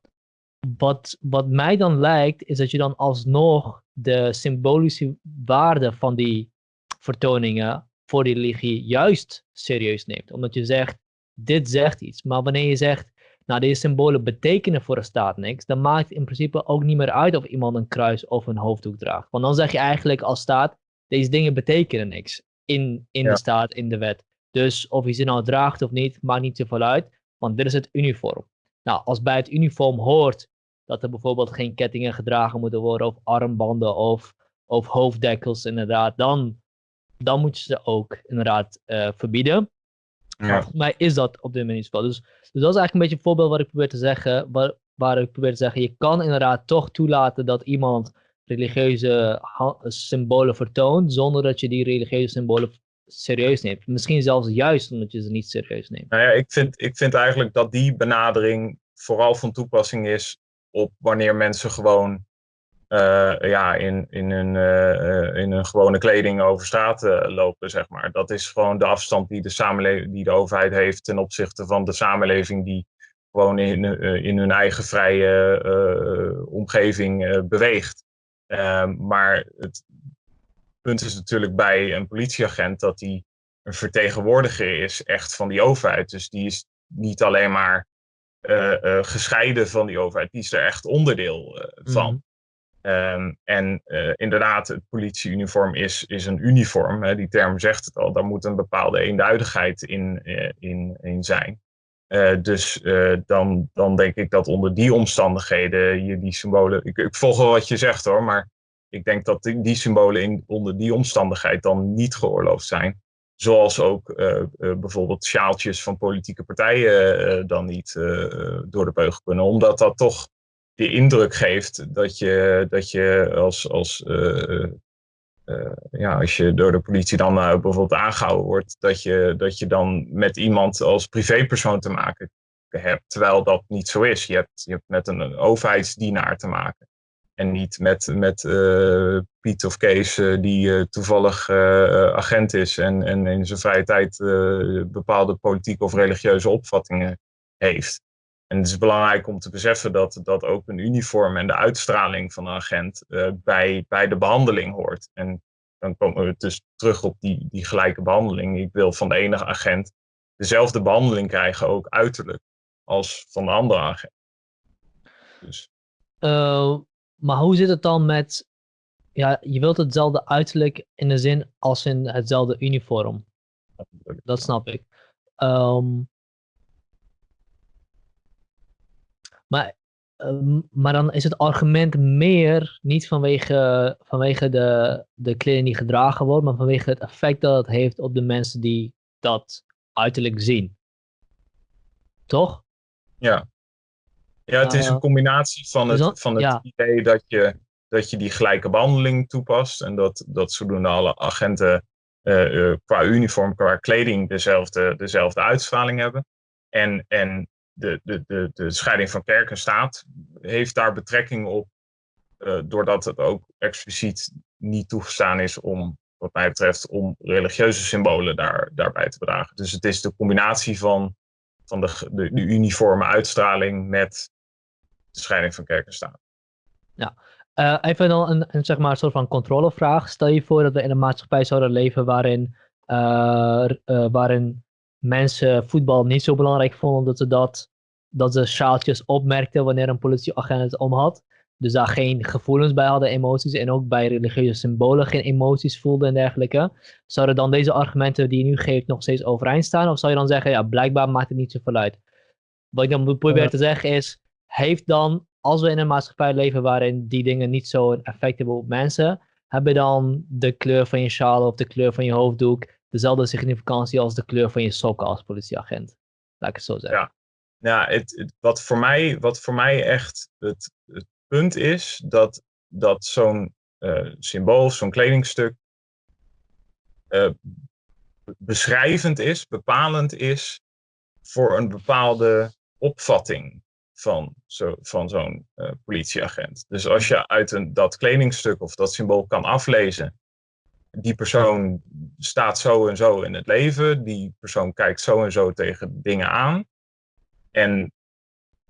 Speaker 1: wat, wat mij dan lijkt, is dat je dan alsnog de symbolische waarde van die vertoningen voor die religie juist serieus neemt. Omdat je zegt, dit zegt iets. Maar wanneer je zegt, nou, deze symbolen betekenen voor de staat niks, dan maakt het in principe ook niet meer uit of iemand een kruis of een hoofddoek draagt. Want dan zeg je eigenlijk als staat, deze dingen betekenen niks in, in de staat, in de wet. Dus of je ze nou draagt of niet, maakt niet zoveel uit, want dit is het uniform. Nou, als bij het uniform hoort dat er bijvoorbeeld geen kettingen gedragen moeten worden, of armbanden of, of hoofddekkels inderdaad, dan, dan moet je ze ook inderdaad uh, verbieden. Ja. volgens mij is dat op dit moment niet zo. Dus, dus dat is eigenlijk een beetje een voorbeeld wat ik probeer te zeggen. Waar, waar ik probeer te zeggen, je kan inderdaad toch toelaten dat iemand religieuze symbolen vertoont, zonder dat je die religieuze symbolen serieus neemt. Misschien zelfs juist omdat je ze niet serieus neemt.
Speaker 2: Nou ja, ik vind, ik vind eigenlijk dat die benadering vooral van toepassing is op wanneer mensen gewoon uh, ja, in, in, hun, uh, in hun gewone kleding over straat lopen, zeg maar. Dat is gewoon de afstand die de, samenleving, die de overheid heeft ten opzichte van de samenleving die gewoon in, in hun eigen vrije omgeving beweegt. Ehm, maar het punt is natuurlijk bij een politieagent dat hij een vertegenwoordiger is echt van die overheid. Dus die is niet alleen maar gescheiden van die overheid, die is er echt onderdeel van. Mhm. Um, en uh, inderdaad, het politieuniform is, is een uniform. Hè, die term zegt het al. Daar moet een bepaalde eenduidigheid in, in, in zijn. dus dan, dan denk ik dat onder die omstandigheden je die symbolen. Ik, ik volg wel wat je zegt hoor, maar ik denk dat die, symbolen in, onder die omstandigheid dan niet geoorloofd zijn. Zoals ook bijvoorbeeld sjaaltjes van politieke partijen dan niet door de beugel kunnen. Omdat dat toch de indruk geeft dat je, dat je als, als, ja, als je door de politie dan bijvoorbeeld aangehouden wordt, dat je, dat je dan met iemand als privépersoon te maken hebt. Terwijl dat niet zo is. Je hebt, je hebt met een overheidsdienaar te maken. En niet met, met Piet of Kees die toevallig agent is en, en in zijn vrije tijd bepaalde politieke of religieuze opvattingen heeft. En het is belangrijk om te beseffen dat, dat ook een uniform en de uitstraling van een agent bij, bij de behandeling hoort. En dan komen we dus terug op die, die gelijke behandeling. Ik wil van de ene agent dezelfde behandeling krijgen, ook uiterlijk, als van de andere agent.
Speaker 1: Dus. Maar hoe zit het dan met, ja, je wilt hetzelfde uiterlijk in de zin als in hetzelfde uniform. Dat snap ik. Um, Maar, ehm, maar dan is het argument meer niet vanwege, vanwege de, de kleding die gedragen wordt, maar vanwege het effect dat het heeft op de mensen die dat uiterlijk zien. Toch?
Speaker 2: Ja. Ja, het is een eh, combinatie van het, van het idee dat je, dat je die gelijke behandeling toepast en dat, dat zodoende alle agenten uh, qua uniform, qua kleding dezelfde, dezelfde uitstraling hebben. En, en de, de, de, de scheiding van kerk en staat heeft daar betrekking op, uh, doordat het ook expliciet niet toegestaan is om, wat mij betreft, om religieuze symbolen daar, daarbij te dragen. Dus het is de combinatie van, van de, de, de uniforme uitstraling met de scheiding van kerk en staat.
Speaker 1: Ja, uh, even dan een, een, zeg maar, soort van controlevraag. Stel je voor dat we in een maatschappij zouden leven waarin, uh, waarin mensen voetbal niet zo belangrijk vonden dat ze dat, dat ze sjaaltjes opmerkten wanneer een politieagent het om had. Dus daar geen gevoelens bij hadden, emoties. En ook bij religieuze symbolen geen emoties voelden en dergelijke. Zouden dan deze argumenten die je nu geeft nog steeds overeind staan? Of zou je dan zeggen, ja, blijkbaar maakt het niet zoveel uit? Wat ik dan probeer te zeggen is, heeft dan, als we in een maatschappij leven waarin die dingen niet zo'n effect hebben op mensen, hebben dan de kleur van je sjaal of de kleur van je hoofddoek dezelfde significantie als de kleur van je sokken als politieagent. Laat ik het zo zeggen.
Speaker 2: Ja, ja het, wat, voor mij, wat voor mij echt het, het punt is, dat, dat zo'n uh, symbool, zo'n kledingstuk, uh, beschrijvend is, bepalend is voor een bepaalde opvatting van, zo, van zo'n uh, politieagent. Dus als je uit een, dat kledingstuk of dat symbool kan aflezen die persoon staat zo en zo in het leven. Die persoon kijkt zo en zo tegen dingen aan. En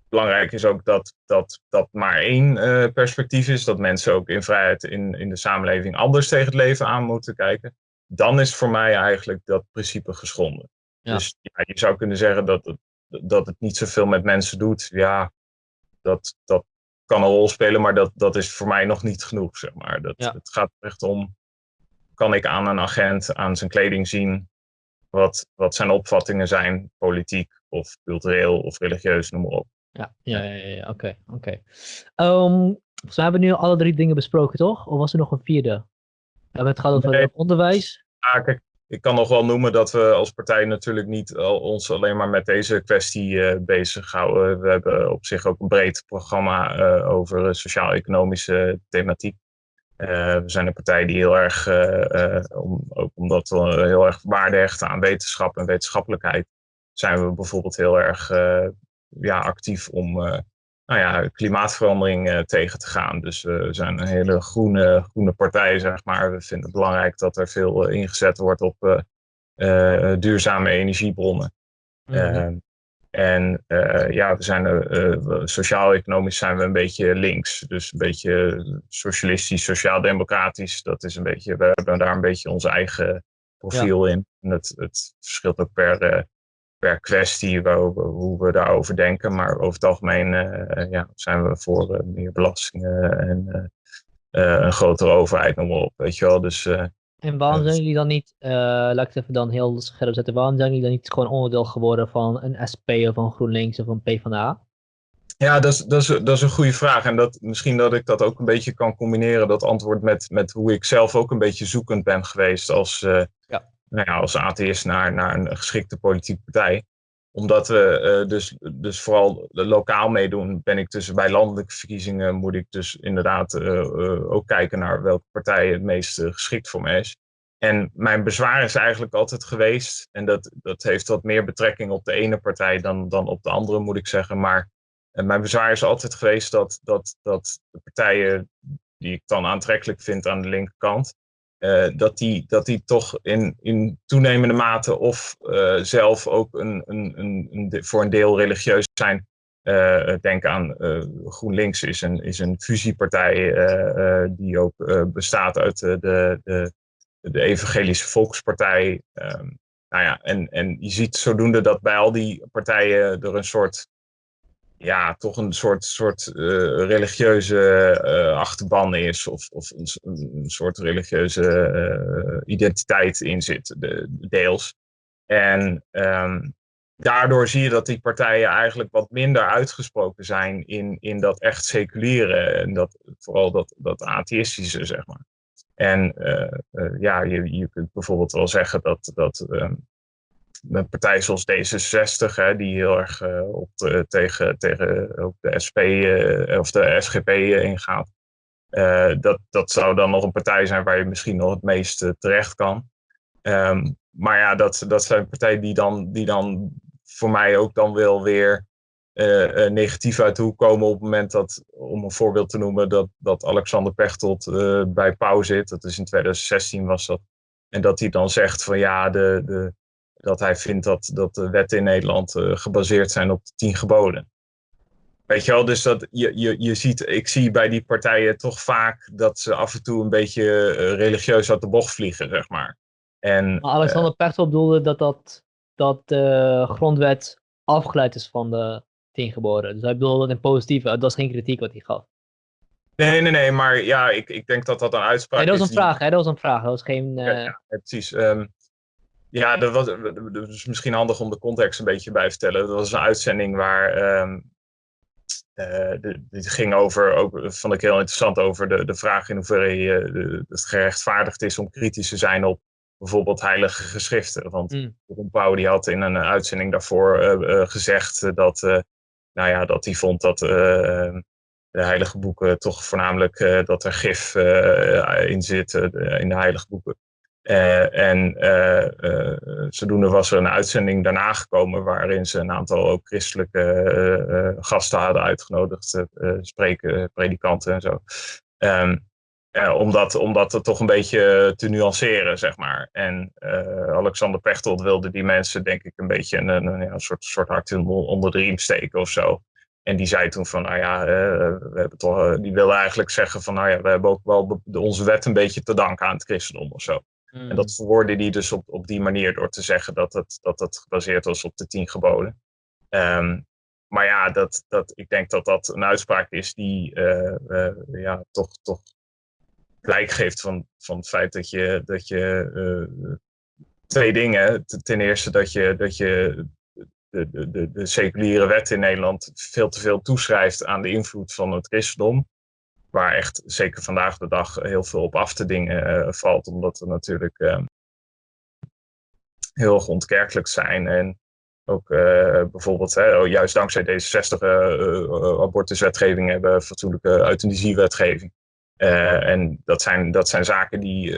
Speaker 2: belangrijk is ook dat dat, dat maar één uh, perspectief is. Dat mensen ook in vrijheid in, in de samenleving anders tegen het leven aan moeten kijken. Dan is voor mij eigenlijk dat principe geschonden. Dus ja, je zou kunnen zeggen dat het, dat het niet zoveel met mensen doet. Ja, dat, dat kan een rol spelen, maar dat, dat is voor mij nog niet genoeg. Zeg maar. dat, Het gaat echt om kan ik aan een agent, aan zijn kleding zien, wat, wat zijn opvattingen zijn, politiek of cultureel of religieus, noem maar op.
Speaker 1: Ja, ja, ja, ja oké. oké. Ehm, we hebben nu alle drie dingen besproken, toch? Of was er nog een vierde? We hebben het gehad over nee. onderwijs.
Speaker 2: Ja, kijk, ik kan nog wel noemen dat we als partij natuurlijk niet ons alleen maar met deze kwestie uh, bezighouden. We hebben op zich ook een breed programma uh, over sociaal-economische thematiek. Uh, we zijn een partij die heel erg, om, ook omdat we heel erg waarde hechten aan wetenschap en wetenschappelijkheid, zijn we bijvoorbeeld heel erg ja, actief om nou ja, klimaatverandering tegen te gaan. Dus we zijn een hele groene, groene partij, zeg maar. We vinden het belangrijk dat er veel ingezet wordt op duurzame energiebronnen. Mm en ja, we zijn sociaal-economisch zijn we een beetje links. Dus een beetje socialistisch, sociaal-democratisch. Dat is een beetje, we hebben daar een beetje ons eigen profiel in. En het, het verschilt ook per, per kwestie waar, hoe we daarover denken. Maar over het algemeen ja, zijn we voor meer belastingen en een grotere overheid, noem maar op. Weet je wel. Dus
Speaker 1: En waarom zijn jullie dan niet, uh, laat ik het even dan heel scherp zetten, waarom zijn jullie dan niet gewoon onderdeel geworden van een SP of een GroenLinks of een PvdA?
Speaker 2: Ja, dat is, dat, is, dat is een goede vraag. En dat, misschien dat ik dat ook een beetje kan combineren, dat antwoord met, met hoe ik zelf ook een beetje zoekend ben geweest als, uh, ja. Nou ja, als atheïst naar, naar een geschikte politieke partij. Omdat we uh, dus, dus vooral lokaal meedoen, ben ik dus bij landelijke verkiezingen moet ik dus inderdaad uh, ook kijken naar welke partij het meest geschikt voor me is. En mijn bezwaar is eigenlijk altijd geweest, en dat, dat heeft wat meer betrekking op de ene partij dan, dan op de andere, moet ik zeggen. Maar mijn bezwaar is altijd geweest dat, dat, dat de partijen die ik dan aantrekkelijk vind aan de linkerkant, uh, dat, die, dat die toch in, in toenemende mate of uh, zelf ook een, een, een, voor een deel religieus zijn. Uh, denk aan GroenLinks is een, is een fusiepartij die ook bestaat uit de, de, de Evangelische Volkspartij. Um, nou ja, en, en je ziet zodoende dat bij al die partijen er een soort ja, toch een soort, soort uh, religieuze uh, achterban is. Of, of een, soort religieuze uh, identiteit in zit, de, deels. En um, daardoor zie je dat die partijen eigenlijk wat minder uitgesproken zijn in, in dat echt seculiere. En dat, vooral dat, dat atheïstische, zeg maar. En ja, je, je kunt bijvoorbeeld wel zeggen dat, dat um, een partij zoals D66, hè, die heel erg uh, op de, tegen, tegen op de SP eh, of de SGP uh, ingaat. dat, dat zou dan nog een partij zijn waar je misschien nog het meest terecht kan. Um, maar ja, dat, dat zijn partijen die dan, die dan voor mij ook dan wel weer negatief uit de hoek komen op het moment dat, om een voorbeeld te noemen, dat, dat Alexander Pechtold bij Pauw zit. Dat is in 2016 was dat. En dat hij dan zegt van ja, de, de, dat hij vindt dat, dat de wetten in Nederland uh, gebaseerd zijn op de tien geboden. Weet je wel, dus dat je, je, je ziet, ik zie bij die partijen toch vaak dat ze af en toe een beetje uh, religieus uit de bocht vliegen, zeg maar. En,
Speaker 1: maar Alexander uh, Pechtold bedoelde dat, dat, dat de grondwet afgeleid is van de tien geboden. Dus hij bedoelde dat in positieve, dat was geen kritiek wat hij gaf.
Speaker 2: Nee, nee, nee, maar ja, ik, ik denk dat dat een uitspraak
Speaker 1: nee, dat was
Speaker 2: een
Speaker 1: vraag, hè? dat was een vraag, dat was geen...
Speaker 2: Ja, ja, precies. Um, ja, dat was dus misschien handig om de context een beetje bij te vertellen. Dat was een uitzending waar. Um, uh, dit ging over, ook vond ik heel interessant, over de, de vraag in hoeverre je, het gerechtvaardigd is om kritisch te zijn op bijvoorbeeld heilige geschriften. Want mm. Ron Pauw die had in een uitzending daarvoor uh, uh, gezegd dat, nou ja, dat hij vond dat de heilige boeken toch voornamelijk dat er gif in zit in de heilige boeken. Uh, en uh, zodoende was er een uitzending daarna gekomen waarin ze een aantal ook christelijke gasten hadden uitgenodigd, spreken, predikanten en zo. Um, om, dat, om dat toch een beetje te nuanceren, zeg maar. En Alexander Pechtold wilde die mensen, denk ik, een beetje een, een, een soort, soort hart onder de riem steken of zo. En die zei toen van, nou ja, we hebben toch, die wilde eigenlijk zeggen van, nou ja, we hebben ook wel onze wet een beetje te danken aan het christendom of zo. En dat hmm. verwoordde hij dus op, op die manier door te zeggen dat het, dat het gebaseerd was op de tien geboden. Um, maar ja, dat, dat, ik denk dat dat een uitspraak is die uh, uh, ja, toch, toch blijk geeft van, van het feit dat je, dat je uh, twee dingen. Ten eerste dat je, dat je de, de, de seculiere wet in Nederland veel te veel toeschrijft aan de invloed van het christendom waar echt zeker vandaag de dag heel veel op af te dingen uh, valt, omdat we natuurlijk uh, heel erg ontkerkelijk zijn. En ook uh, bijvoorbeeld, hè, oh, juist dankzij deze 60 abortuswetgeving hebben fatsoenlijke euthanasiewetgeving. en dat zijn, dat zijn zaken die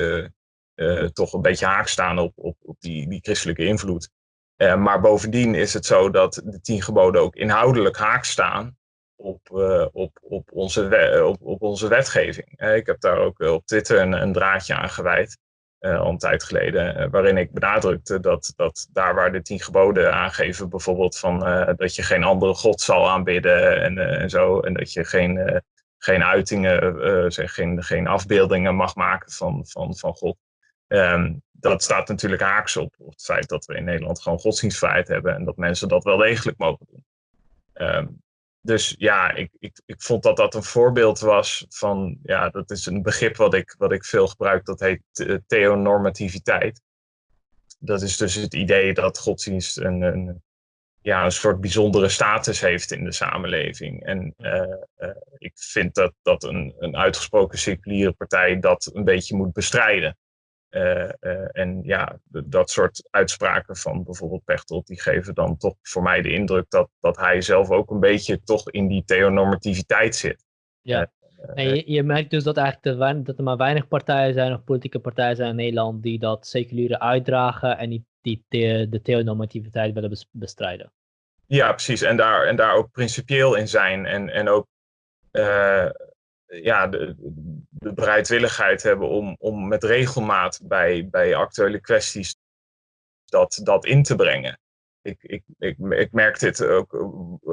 Speaker 2: toch een beetje haak staan op, op, op die, die christelijke invloed. maar bovendien is het zo dat de tien geboden ook inhoudelijk haak staan op, uh, op, op, onze, op, op onze wetgeving. Uh, ik heb daar ook op Twitter een, een draadje aan gewijd, al een tijd geleden, waarin ik benadrukte dat, dat daar waar de tien geboden aangeven, bijvoorbeeld van dat je geen andere god zal aanbidden en, en zo, en dat je geen, geen uitingen, zeg, geen, geen afbeeldingen mag maken van, van, van God. Um, dat staat natuurlijk haaks op, op het feit dat we in Nederland gewoon godsdienstvrijheid hebben en dat mensen dat wel degelijk mogen doen. Um, dus ja, ik, ik, ik vond dat dat een voorbeeld was van, ja, dat is een begrip wat ik, wat ik veel gebruik, dat heet theonormativiteit. Dat is dus het idee dat godsdienst een, een, ja, een soort bijzondere status heeft in de samenleving. En uh, uh, ik vind dat, dat een, een uitgesproken seculiere partij dat een beetje moet bestrijden. Uh, en ja, dat soort uitspraken van bijvoorbeeld Pechtold, die geven dan toch voor mij de indruk dat, dat hij zelf ook een beetje toch in die theonormativiteit zit.
Speaker 1: Ja, en je, je merkt dus dat, eigenlijk dat er maar weinig partijen zijn of politieke partijen zijn in Nederland die dat seculiere uitdragen en die, die de, de theonormativiteit willen bestrijden.
Speaker 2: Ja, precies. En daar, en daar ook principieel in zijn en, en ook uh, ja, de, de bereidwilligheid hebben om, om met regelmaat bij, bij actuele kwesties dat, dat in te brengen. Ik, ik, ik, ik merk dit ook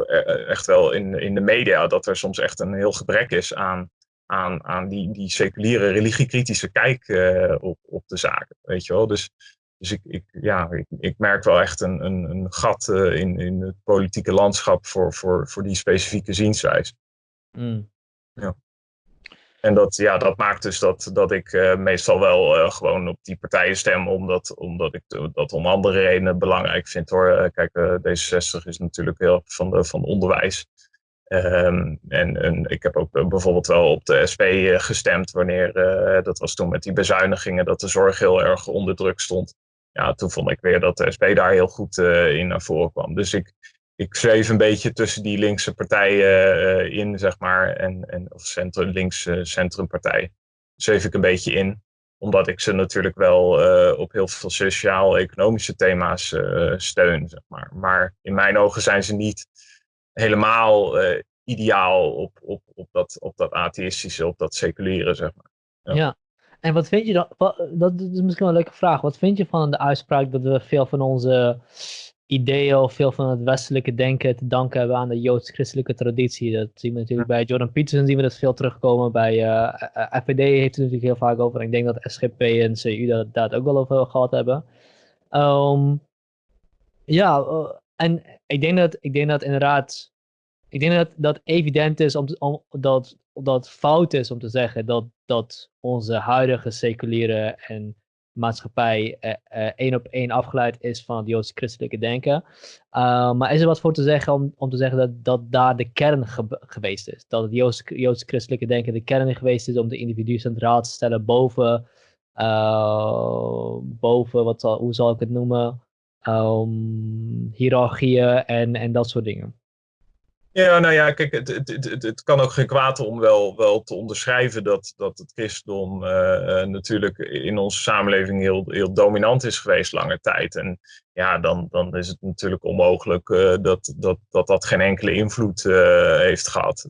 Speaker 2: eh, echt wel in, in de media, dat er soms echt een heel gebrek is aan, aan, aan die, die seculiere religiekritische kijk uh, op, op de zaken. Weet je wel? Dus, dus ik, ik, ja, ik, ik merk wel echt een, een, een gat uh, in, in het politieke landschap voor, voor, voor die specifieke zienswijze. Mm. Ja. En dat, ja, dat maakt dus dat, dat ik uh, meestal wel uh, gewoon op die partijen stem, omdat, omdat ik dat om andere redenen belangrijk vind hoor. Uh, kijk, D66 is natuurlijk heel van, de, van onderwijs. Um, en, en ik heb ook bijvoorbeeld wel op de SP gestemd wanneer, dat was toen met die bezuinigingen, dat de zorg heel erg onder druk stond. Ja, toen vond ik weer dat de SP daar heel goed in naar voren kwam. Dus ik, ik zweef een beetje tussen die linkse partijen uh, in, zeg maar, en, en of centrum, links uh, centrumpartij. Zweef ik een beetje in, omdat ik ze natuurlijk wel uh, op heel veel sociaal-economische thema's steun, zeg maar. Maar in mijn ogen zijn ze niet helemaal ideaal op, op, op, dat, op dat atheïstische, op dat seculiere, zeg maar.
Speaker 1: Ja. ja. En wat vind je dan, dat is misschien wel een leuke vraag, wat vind je van de uitspraak dat we veel van onze ideeën of veel van het westelijke denken te danken hebben aan de joods-christelijke traditie. Dat zien we natuurlijk bij Jordan Peterson, zien we dat veel terugkomen. Bij uh, eh, eh, FVD heeft het natuurlijk heel vaak over. En ik denk dat SGP en CU dat, daar ook wel over gehad hebben. Um, ja, en ik denk dat, ik denk dat inderdaad, ik denk dat dat evident is om, om dat, dat fout is om te zeggen dat, dat onze huidige seculiere en maatschappij uh, één op één afgeleid is van het joods-christelijke denken. Uh, maar is er wat voor te zeggen om, om te zeggen dat, dat daar de kern geweest is? Dat het joods-christelijke denken de kern geweest is om de individu centraal te stellen boven, boven wat zal, hoe zal ik het noemen, um, hiërarchieën en, en dat soort dingen?
Speaker 2: Ja, nou ja, kijk, het, het, het, kan ook geen kwaad om wel, wel te onderschrijven dat, dat het christendom uh, natuurlijk in onze samenleving heel, heel dominant is geweest lange tijd. En ja, dan, dan is het natuurlijk onmogelijk uh, dat, dat, dat dat geen enkele invloed heeft gehad.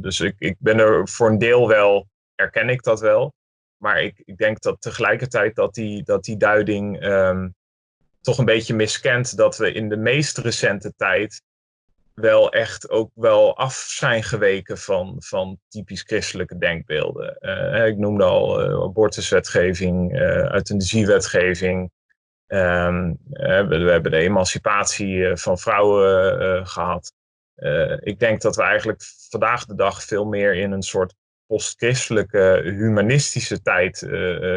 Speaker 2: dus ik, ik ben er voor een deel wel, erken ik dat wel. Maar ik, ik denk dat tegelijkertijd dat die, dat die duiding um, toch een beetje miskent dat we in de meest recente tijd wel echt ook wel af zijn geweken van, van typisch christelijke denkbeelden. Uh, ik noemde al uh, abortuswetgeving, uh, euthanasiewetgeving. Um, we, we, hebben de emancipatie van vrouwen gehad. ik denk dat we eigenlijk vandaag de dag veel meer in een soort postchristelijke humanistische tijd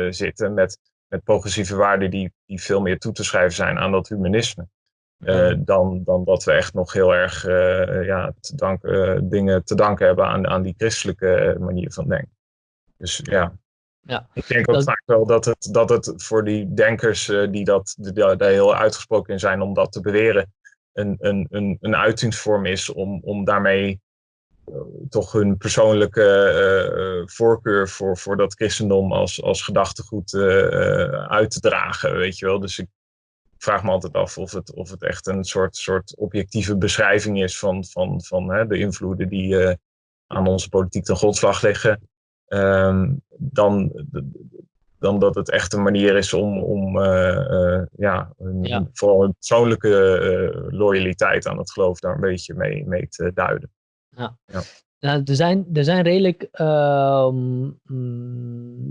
Speaker 2: zitten. Met, met progressieve waarden die, die veel meer toe te schrijven zijn aan dat humanisme. Uh, dan, dan dat we echt nog heel erg uh, ja, te dank, uh, dingen te danken hebben aan, aan die christelijke manier van denken. Dus ja, ja. ik denk ook dat... vaak wel dat het, dat het voor die denkers die dat, die daar heel uitgesproken in zijn om dat te beweren, een, een, een, een uitingsvorm is om, om daarmee toch hun persoonlijke voorkeur voor, voor dat christendom als, als gedachtegoed uit te dragen, weet je wel. Dus ik, vraag me altijd af of het, of het echt een soort, soort objectieve beschrijving is van, van, van hè, de invloeden die uh, aan onze politiek ten grondslag liggen. Um, dan, dan dat het echt een manier is om, om uh, uh, ja, een, ja, vooral een persoonlijke loyaliteit aan het geloof daar een beetje mee, mee te duiden.
Speaker 1: Ja. ja. Nou, er, zijn, er zijn redelijk. Uh,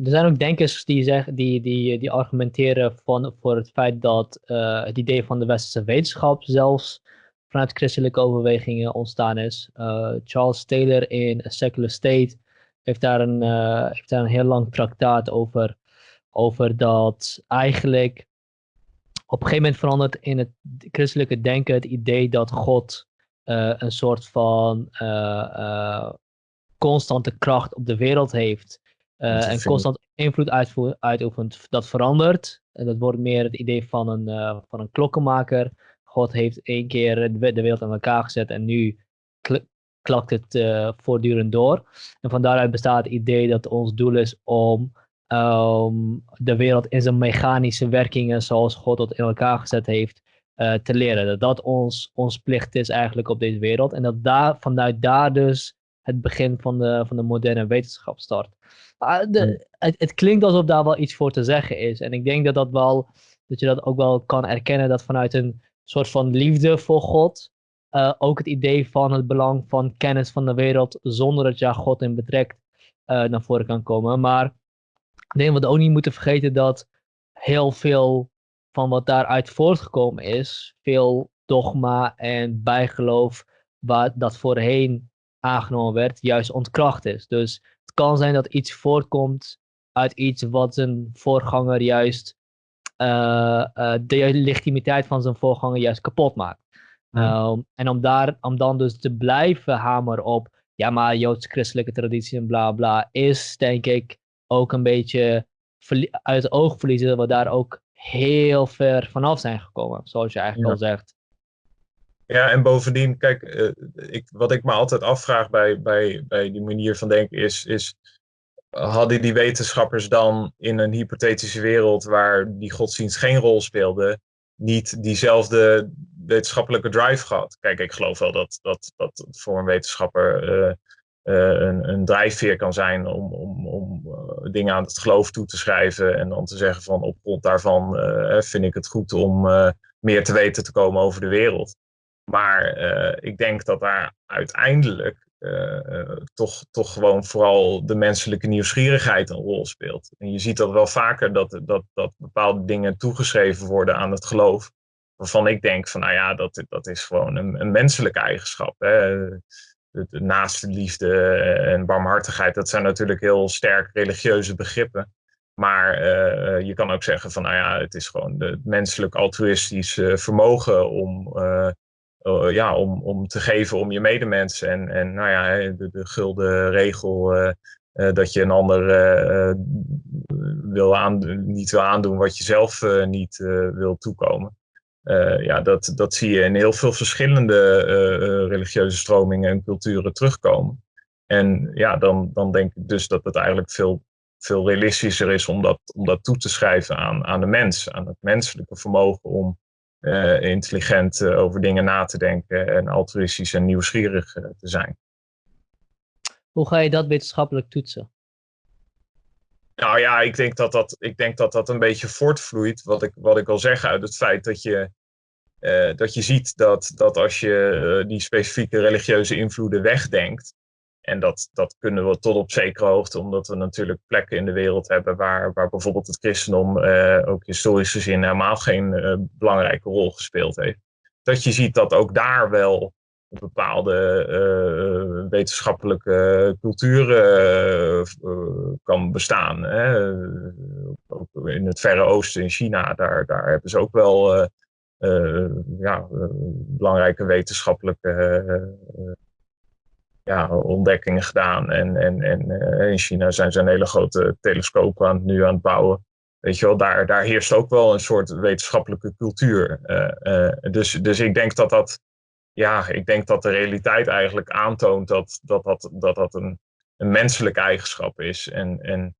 Speaker 1: er zijn ook denkers die, zeggen, die, die, die argumenteren van, voor het feit dat uh, het idee van de westerse wetenschap zelfs vanuit christelijke overwegingen ontstaan is. Charles Taylor in A Secular State heeft daar een, heeft daar een heel lang traktaat over, over dat eigenlijk op een gegeven moment verandert in het christelijke denken het idee dat God een soort van constante kracht op de wereld heeft uh, en constant invloed uitoefent, dat verandert. En dat wordt meer het idee van een, uh, van een klokkenmaker. God heeft één keer de wereld aan elkaar gezet en nu klakt het uh, voortdurend door. En van daaruit bestaat het idee dat ons doel is om um, de wereld in zijn mechanische werkingen zoals God dat in elkaar gezet heeft te leren. Dat dat ons, ons plicht is eigenlijk op deze wereld. En dat daar, vanuit daar dus het begin van de, van de moderne wetenschap start. de, het, het, klinkt alsof daar wel iets voor te zeggen is. En ik denk dat, dat, wel, dat je dat ook wel kan erkennen dat vanuit een soort van liefde voor God. Uh, ook het idee van het belang van kennis van de wereld zonder dat je ja, God in betrekt naar voren kan komen. Maar ik denk dat we ook niet moeten vergeten dat heel veel van wat daaruit voortgekomen is, veel dogma en bijgeloof, waar dat voorheen aangenomen werd, juist ontkracht is. Dus het kan zijn dat iets voortkomt uit iets wat zijn voorganger juist uh, uh, de legitimiteit van zijn voorganger juist kapot maakt. Um, en om, daar, om dan dus te blijven hameren op, ja maar joods-christelijke traditie en bla bla, is denk ik ook een beetje uit het oog verliezen dat we daar ook heel ver vanaf zijn gekomen, zoals je eigenlijk al zegt.
Speaker 2: Ja, en bovendien, kijk, uh, ik, wat ik me altijd afvraag bij, bij, bij die manier van denken is, is, hadden die wetenschappers dan in een hypothetische wereld waar die godsdienst geen rol speelde, niet diezelfde wetenschappelijke drive gehad? Kijk, ik geloof wel dat dat, dat voor een wetenschapper uh, een, een drijfveer kan zijn om, om, om dingen aan het geloof toe te schrijven en dan te zeggen van op grond daarvan vind ik het goed om meer te weten te komen over de wereld. Maar eh, ik denk dat daar uiteindelijk toch, toch gewoon vooral de menselijke nieuwsgierigheid een rol speelt. En je ziet dat wel vaker dat, dat, dat bepaalde dingen toegeschreven worden aan het geloof. Waarvan ik denk van nou ja, dat, dat is gewoon een, een menselijke eigenschap. Hè? De, de naaste liefde en barmhartigheid, dat zijn natuurlijk heel sterk religieuze begrippen. Maar uh, je kan ook zeggen van nou ja, het is gewoon het menselijk altruïstisch vermogen om ja, om, om te geven om je medemens. En, en nou ja, de, de gulden regel dat je een ander wil niet wil aandoen wat je zelf niet wil toekomen. Ja, dat, dat zie je in heel veel verschillende religieuze stromingen en culturen terugkomen. En ja, dan, dan denk ik dus dat het eigenlijk veel, veel realistischer is om dat, om dat toe te schrijven aan, aan de mens, aan het menselijke vermogen om uh, intelligent over dingen na te denken en altruïstisch en nieuwsgierig te zijn.
Speaker 1: Hoe ga je dat wetenschappelijk toetsen?
Speaker 2: Nou ja, ik denk dat dat, ik denk dat, dat een beetje voortvloeit, wat ik, wat ik al zeg, uit het feit dat je, dat je ziet dat, dat als je die specifieke religieuze invloeden wegdenkt, en dat, dat kunnen we tot op zekere hoogte, omdat we natuurlijk plekken in de wereld hebben waar, waar bijvoorbeeld het christendom uh, ook historisch gezien helemaal geen belangrijke rol gespeeld heeft. Dat je ziet dat ook daar wel bepaalde wetenschappelijke cultuur kan bestaan. Hè. In het Verre Oosten, in China, daar, daar hebben ze ook wel ja, belangrijke wetenschappelijke ja, ontdekkingen gedaan. En, en, en in China zijn ze een hele grote telescoop aan, nu aan het bouwen. Weet je wel, daar, daar heerst ook wel een soort wetenschappelijke cultuur. Dus, dus ik denk dat dat, ja, ik denk dat de realiteit eigenlijk aantoont dat dat, dat, dat, dat een, een menselijke eigenschap is. En, en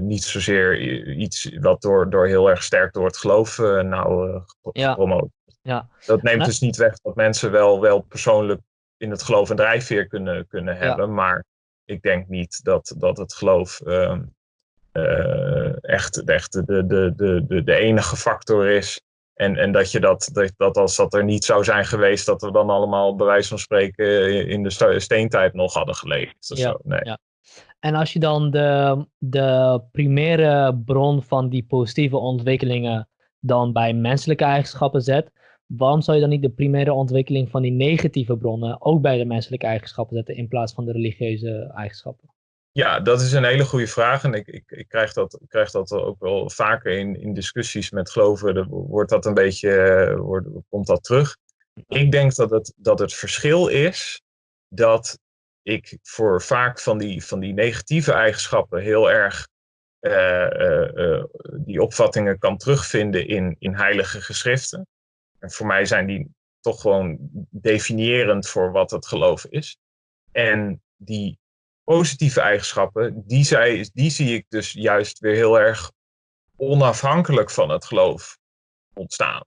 Speaker 2: niet zozeer iets wat door, door heel erg sterk door het geloof nou gepromoot. Ja. Dat neemt dus niet weg dat mensen wel, wel persoonlijk in het geloof een drijfveer kunnen, kunnen hebben. Maar ik denk niet dat, dat het geloof uh, uh, echt, echt de, de, de, de, de enige factor is. En, en dat je dat, dat, dat als dat er niet zou zijn geweest, dat we dan allemaal bij wijze van spreken in de steentijd nog hadden geleefd. Ja, zo. Nee. ja.
Speaker 1: En als je dan de, de primaire bron van die positieve ontwikkelingen dan bij menselijke eigenschappen zet, waarom zou je dan niet de primaire ontwikkeling van die negatieve bronnen ook bij de menselijke eigenschappen zetten in plaats van de religieuze eigenschappen?
Speaker 2: Ja, dat is een hele goede vraag. En ik, ik, ik, krijg, dat, krijg dat ook wel vaker in, in discussies met geloven. Wordt dat een beetje, wordt, komt dat terug? Ik denk dat het, dat het verschil is dat ik voor vaak van die, van die negatieve eigenschappen heel erg uh, uh, uh, die opvattingen kan terugvinden in, in heilige geschriften. En voor mij zijn die toch gewoon definiërend voor wat het geloof is. En die positieve eigenschappen, die, zij, die zie ik dus juist weer heel erg onafhankelijk van het geloof ontstaan.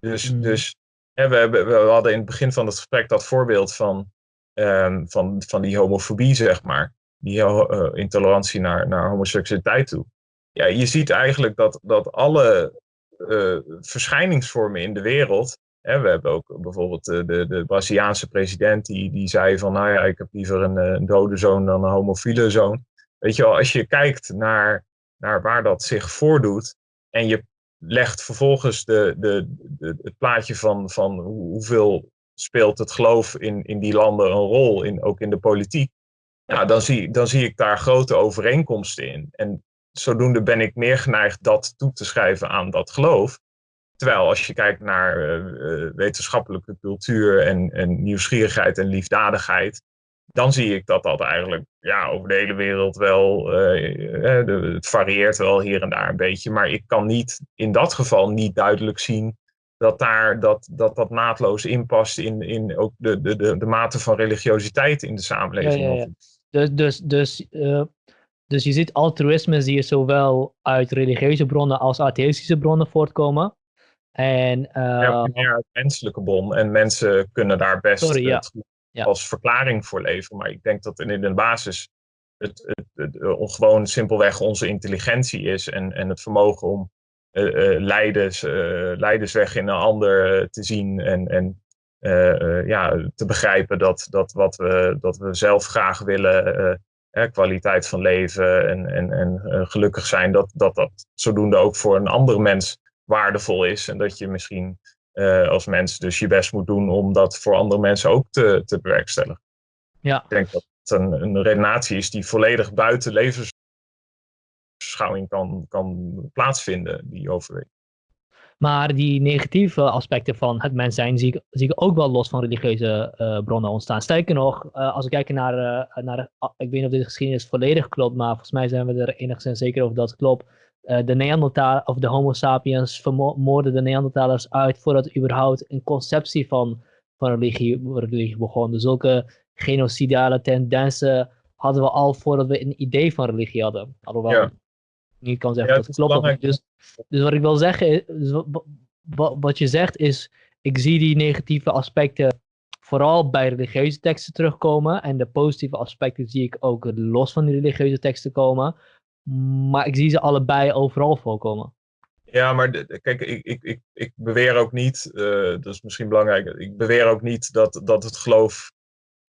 Speaker 2: Dus, mm. dus hè, we, hebben, we hadden in het begin van het gesprek dat voorbeeld van, um, van, van die homofobie, zeg maar. Die uh, intolerantie naar, naar homoseksualiteit toe. Ja, je ziet eigenlijk dat, dat alle uh, verschijningsvormen in de wereld we hebben ook bijvoorbeeld de, de, de Braziliaanse president die, die zei van, nou ja, ik heb liever een, een dode zoon dan een homofiele zoon. Weet je wel, als je kijkt naar, naar waar dat zich voordoet en je legt vervolgens de, de, het plaatje van, van hoeveel speelt het geloof in, in die landen een rol, in, ook in de politiek, ja, dan, zie, dan zie ik daar grote overeenkomsten in. En zodoende ben ik meer geneigd dat toe te schrijven aan dat geloof. Terwijl als je kijkt naar uh, wetenschappelijke cultuur en, en, nieuwsgierigheid en liefdadigheid, dan zie ik dat dat eigenlijk ja, over de hele wereld wel, uh, het varieert wel hier en daar een beetje, maar ik kan niet in dat geval niet duidelijk zien dat daar, dat, dat, dat naadloos inpast in, in ook de, de, de, de mate van religiositeit in de samenleving. Ja, ja, ja.
Speaker 1: Dus, dus, dus, dus je ziet altruïsme zie je zowel uit religieuze bronnen als atheïstische bronnen voortkomen. En,
Speaker 2: uh, meer uit menselijke bron. En mensen kunnen daar best sorry, ja. als verklaring voor leveren. Maar ik denk dat in de basis het, het, het, gewoon simpelweg onze intelligentie is. En, en het vermogen om leiders, uh, leidersweg in een ander te zien. En, en ja, te begrijpen dat, dat wat we, dat we zelf graag willen. kwaliteit van leven en, en, en gelukkig zijn, dat, dat dat zodoende ook voor een andere mens waardevol is. En dat je misschien uh, als mens dus je best moet doen om dat voor andere mensen ook te, te bewerkstelligen. Ja. Ik denk dat het een, een redenatie is die volledig buiten kan, kan plaatsvinden, die overweging.
Speaker 1: Maar die negatieve aspecten van het mens zijn zie ik, zie ik ook wel los van religieuze uh, bronnen ontstaan. Sterker nog, uh, als we kijken naar, uh, naar, ik weet niet of deze geschiedenis volledig klopt, maar volgens mij zijn we er enigszins zeker over dat het klopt. Eh, de Neandertal of de Homo sapiens vermoorden de Neandertalers uit voordat er überhaupt een conceptie van, van religie, religie begon. Dus zulke genocidale tendensen hadden we al voordat we een idee van religie hadden. Alhoewel ja. Niet kan zeggen dat het klopt. Dus, dus wat ik wil zeggen, dus wat je zegt is, ik zie die negatieve aspecten vooral bij religieuze teksten terugkomen. En de positieve aspecten zie ik ook los van die religieuze teksten komen. Maar ik zie ze allebei overal voorkomen.
Speaker 2: Ja, maar kijk, ik, ik, ik, ik beweer ook niet, uh, dat is misschien belangrijk, ik beweer ook niet dat, dat het geloof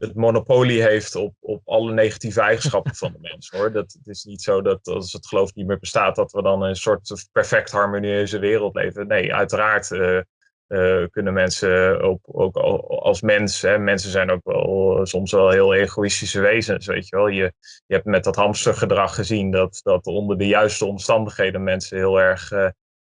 Speaker 2: het monopolie heeft op, op alle negatieve eigenschappen van de mens. Hoor. Dat, het is niet zo dat als het geloof niet meer bestaat, dat we dan een soort perfect harmonieuze wereld leven. Nee, uiteraard uh, uh, kunnen mensen ook, ook als mens, hè, mensen zijn ook wel soms wel heel egoïstische wezens, weet je wel. Je, je hebt met dat hamstergedrag gezien dat, dat onder de juiste omstandigheden mensen heel erg uh,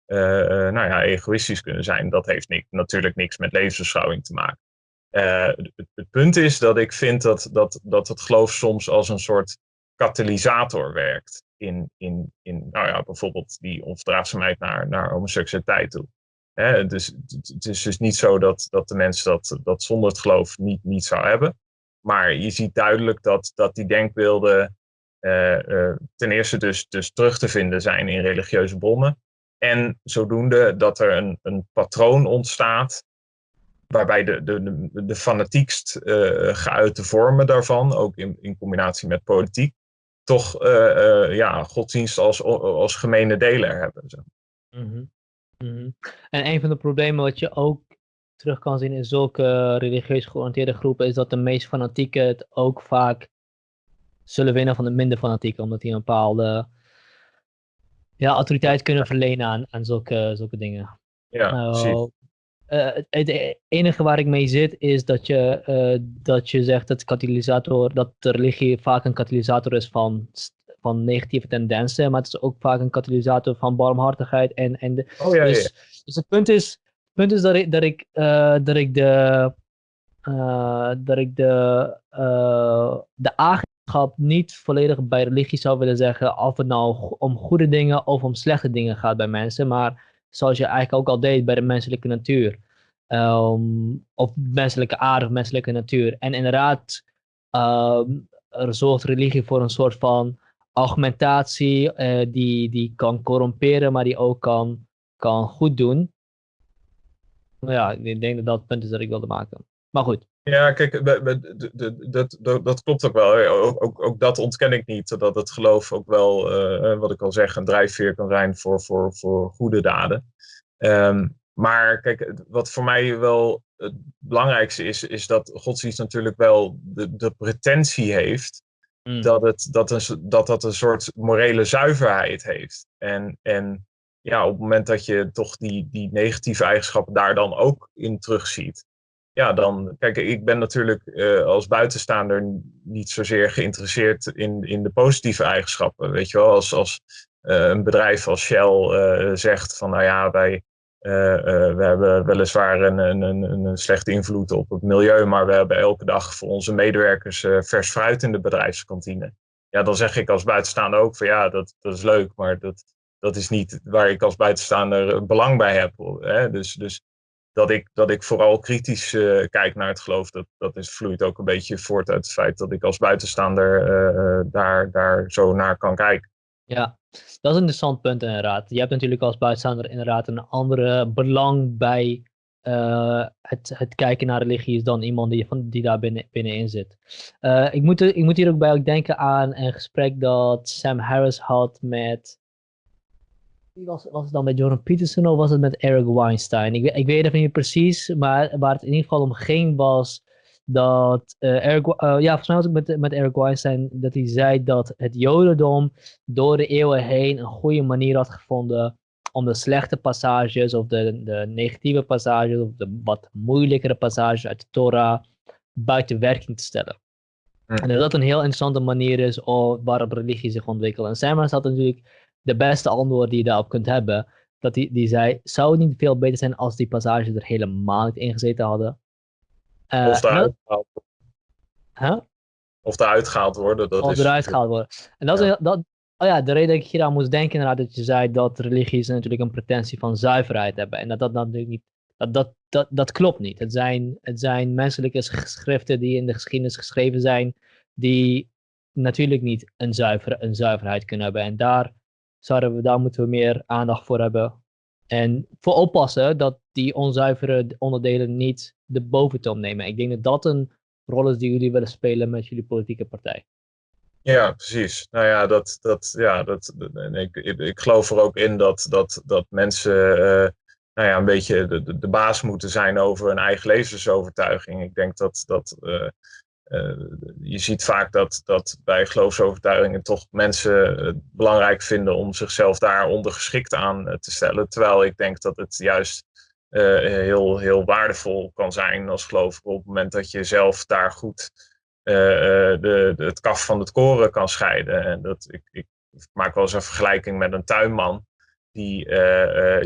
Speaker 2: nou ja, egoïstisch kunnen zijn. Dat heeft natuurlijk niks met levensbeschouwing te maken. Het, het, punt is dat ik vind dat, dat, dat het geloof soms als een soort katalysator werkt. In, in, in nou ja, bijvoorbeeld die onverdraagzaamheid naar, naar homoseksualiteit toe. Hè, dus het is dus niet zo dat, dat de mens dat, dat zonder het geloof niet, niet zou hebben. Maar je ziet duidelijk dat, dat die denkbeelden uh, uh, ten eerste dus, dus terug te vinden zijn in religieuze bronnen. En zodoende dat er een, een patroon ontstaat waarbij de, de, de, de fanatiekst uh, geuite vormen daarvan, ook in, in combinatie met politiek, toch ja, godsdienst als, als gemene deler hebben. Zo. Mm
Speaker 1: Mhm. En een van de problemen wat je ook terug kan zien in zulke religieus georiënteerde groepen is dat de meest fanatieken het ook vaak zullen winnen van de minder fanatieken, omdat die een bepaalde ja, autoriteit kunnen verlenen aan, aan zulke, zulke dingen.
Speaker 2: Ja, uh,
Speaker 1: het enige waar ik mee zit is dat je, dat je zegt dat, katalysator, dat de religie vaak een katalysator is van van negatieve tendensen, maar het is ook vaak een katalysator van barmhartigheid. En, en de,
Speaker 2: oh, ja,
Speaker 1: dus,
Speaker 2: ja.
Speaker 1: dus het punt is, punt is dat ik, dat ik, uh, dat ik de, dat ik de, de eigenschap niet volledig bij religie zou willen zeggen, of het nou om goede dingen of om slechte dingen gaat bij mensen, maar zoals je eigenlijk ook al deed bij de menselijke natuur. Um, of menselijke aard of menselijke natuur. En inderdaad, um, er zorgt religie voor een soort van argumentatie uh, die, die kan corromperen, maar die ook kan, kan goed doen. Nou ja, ik denk dat dat het punt is dat ik wilde maken. Maar goed.
Speaker 2: Ja, kijk, dat, dat, dat klopt ook wel. Ook, ook, ook, dat ontken ik niet. Dat het geloof ook wel, uh, wat ik al zeg, een drijfveer kan zijn voor, voor, voor goede daden. Um, maar kijk, wat voor mij wel het belangrijkste is, is dat godsdienst natuurlijk wel de, de pretentie heeft Mm. Dat, het, dat, een, dat dat een soort morele zuiverheid heeft. En, en ja, op het moment dat je toch die, die negatieve eigenschappen daar dan ook in terugziet. Ja, dan, kijk, ik ben natuurlijk uh, als buitenstaander niet zozeer geïnteresseerd in, in de positieve eigenschappen. Weet je wel, als, als uh, een bedrijf als Shell uh, zegt van, nou ja, wij, we hebben weliswaar een, een, een, slechte invloed op het milieu, maar we hebben elke dag voor onze medewerkers vers fruit in de bedrijfskantine. Ja, dan zeg ik als buitenstaander ook van ja, dat, dat is leuk, maar dat, dat is niet waar ik als buitenstaander belang bij heb. Hè? Dus, dus dat, ik, dat ik vooral kritisch kijk naar het geloof, dat, dat is, vloeit ook een beetje voort uit het feit dat ik als buitenstaander daar, daar zo naar kan kijken.
Speaker 1: Ja, dat is een interessant punt inderdaad. Je hebt natuurlijk als buitenstaander inderdaad een andere belang bij het, het kijken naar religie dan iemand die, van, die daar binnen, binnenin zit. Ik, moet, ik moet hier ook bij ook denken aan een gesprek dat Sam Harris had met. Was, was het dan met Jordan Peterson of was het met Eric Weinstein? Ik, ik weet het niet precies, maar waar het in ieder geval om ging was dat uh, Eric, uh, ja, volgens mij was het met, met Eric Weinstein, dat hij zei dat het Jodendom door de eeuwen heen een goede manier had gevonden om de slechte passages of de, de negatieve passages of de wat moeilijkere passages uit de Torah buiten werking te stellen. Hm. En dat dat een heel interessante manier is waarop religie zich ontwikkelt. En Samuel had natuurlijk de beste antwoord die je daarop kunt hebben. Dat die, die zei, zou het niet veel beter zijn als die passages er helemaal niet in gezeten hadden?
Speaker 2: Uh, of eruit gehaald huh? Of eruit gehaald worden. Dat
Speaker 1: of
Speaker 2: is...
Speaker 1: eruit gehaald worden. En dat is, dat, oh ja, de reden dat ik hier aan moest denken inderdaad, dat je zei dat religies natuurlijk een pretentie van zuiverheid hebben. En dat dat natuurlijk niet, dat, dat, dat, dat klopt niet. Het zijn, het zijn menselijke geschriften die in de geschiedenis geschreven zijn, die natuurlijk niet een, zuiver, een zuiverheid kunnen hebben. En daar, zouden we, daar moeten we meer aandacht voor hebben. En voor oppassen dat die onzuivere onderdelen niet de boventoon nemen. Ik denk dat dat een rol is die jullie willen spelen met jullie politieke partij.
Speaker 2: Ja, precies. Nou ja, dat, dat, ja, dat, ik, ik, ik geloof er ook in dat, dat, dat mensen uh, nou ja, een beetje de, de, baas moeten zijn over hun eigen levensovertuiging. Ik denk dat, dat uh, je ziet vaak dat, dat bij geloofsovertuigingen toch mensen het belangrijk vinden om zichzelf daar ondergeschikt aan te stellen. Terwijl ik denk dat het juist uh, heel, heel waardevol kan zijn als gelovige op het moment dat je zelf daar goed de, het kaf van het koren kan scheiden. En dat, ik, ik maak wel eens een vergelijking met een tuinman die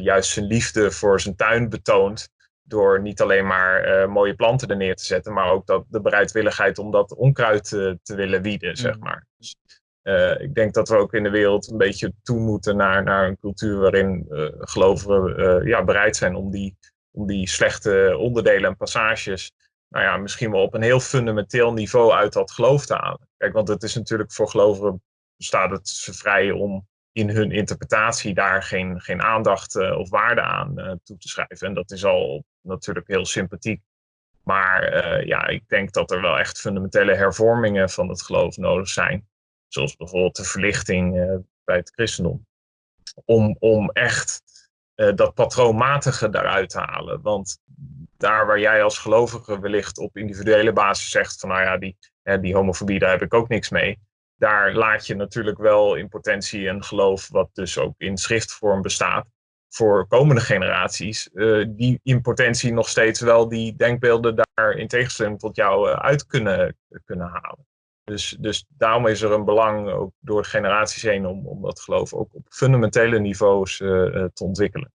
Speaker 2: juist zijn liefde voor zijn tuin betoont door niet alleen maar mooie planten er neer te zetten, maar ook dat de bereidwilligheid om dat onkruid te willen wieden, zeg mm. maar. Dus, uh, ik denk dat we ook in de wereld een beetje toe moeten naar, naar een cultuur waarin uh, gelovigen ja, bereid zijn om die, om die slechte onderdelen en passages, nou ja, misschien wel op een heel fundamenteel niveau uit dat geloof te halen. Kijk, want het is natuurlijk voor gelovigen staat het ze vrij om in hun interpretatie daar geen, geen aandacht of waarde aan toe te schrijven. En dat is al natuurlijk heel sympathiek. Maar ja, ik denk dat er wel echt fundamentele hervormingen van het geloof nodig zijn zoals bijvoorbeeld de verlichting uh, bij het christendom, om, om echt uh, dat patroonmatige daaruit te halen. Want daar waar jij als gelovige wellicht op individuele basis zegt van nou ja, die, hè, die homofobie, daar heb ik ook niks mee. Daar laat je natuurlijk wel in potentie een geloof wat dus ook in schriftvorm bestaat, voor komende generaties, die in potentie nog steeds wel die denkbeelden daar in tegenstelling tot jou uit kunnen, kunnen halen. Dus, dus daarom is er een belang, ook door generaties heen, om, om dat geloof ook op fundamentele niveaus te ontwikkelen.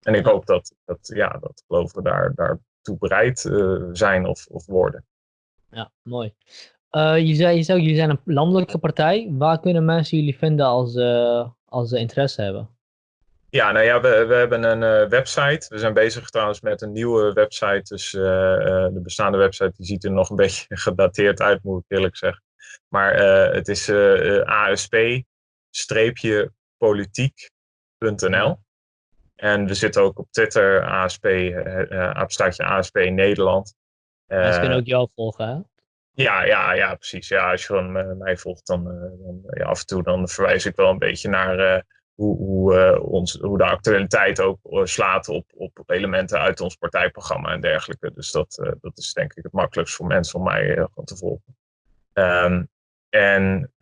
Speaker 2: En ik hoop dat, dat, ja, dat geloven daar, daartoe bereid zijn of, of worden.
Speaker 1: Ja, mooi. Je, zei, je zei jullie zijn een landelijke partij. Waar kunnen mensen jullie vinden als, als ze interesse hebben?
Speaker 2: Ja, nou ja, we, we hebben een uh, website. We zijn bezig trouwens met een nieuwe website. Dus de bestaande website die ziet er nog een beetje gedateerd uit, moet ik eerlijk zeggen. Maar het is asp-politiek.nl. En we zitten ook op Twitter, ASP, uh, ASP Nederland.
Speaker 1: Mensen kunnen ook jou volgen, hè?
Speaker 2: Ja, ja, ja, precies. Ja, als je gewoon uh, mij volgt, dan, uh, dan ja, af en toe dan verwijs ik wel een beetje naar uh, hoe, hoe, ons, hoe de actualiteit ook slaat op, op elementen uit ons partijprogramma en dergelijke. Dus dat, dat is denk ik het makkelijkst voor mensen om mij te volgen. Um, en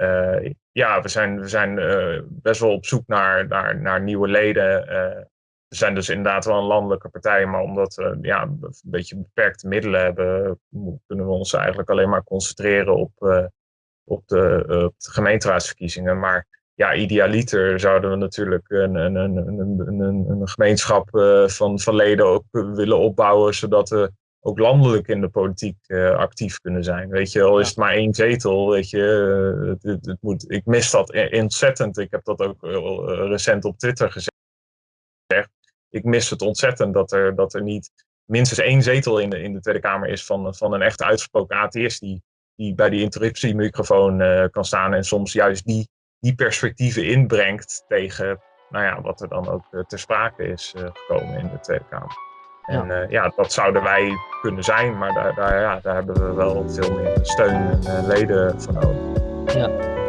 Speaker 2: ja, we zijn, we zijn best wel op zoek naar, naar, naar nieuwe leden we zijn dus inderdaad wel een landelijke partij, maar omdat we ja, een beetje beperkte middelen hebben, kunnen we ons eigenlijk alleen maar concentreren op, op, de, uh, de, gemeenteraadsverkiezingen. Maar ja, idealiter zouden we natuurlijk een, een, een, een, een, een gemeenschap uh, van, van leden ook willen opbouwen, zodat we ook landelijk in de politiek actief kunnen zijn. Weet je, al is het maar één zetel, weet je, het, het, het moet, ik mis dat ontzettend. Ik heb dat ook recent op Twitter gezegd ik mis het ontzettend dat er, dat er niet minstens één zetel in de, in de Tweede Kamer is van, van een echt uitgesproken atheïst die, die bij die interruptiemicrofoon kan staan en soms juist die, die perspectieven inbrengt tegen nou ja, wat er dan ook uh, ter sprake is uh, gekomen in de Tweede Kamer. En ja. ja, dat zouden wij kunnen zijn, maar daar, daar, ja, daar hebben we wel veel meer steun en leden voor nodig.
Speaker 1: Ja.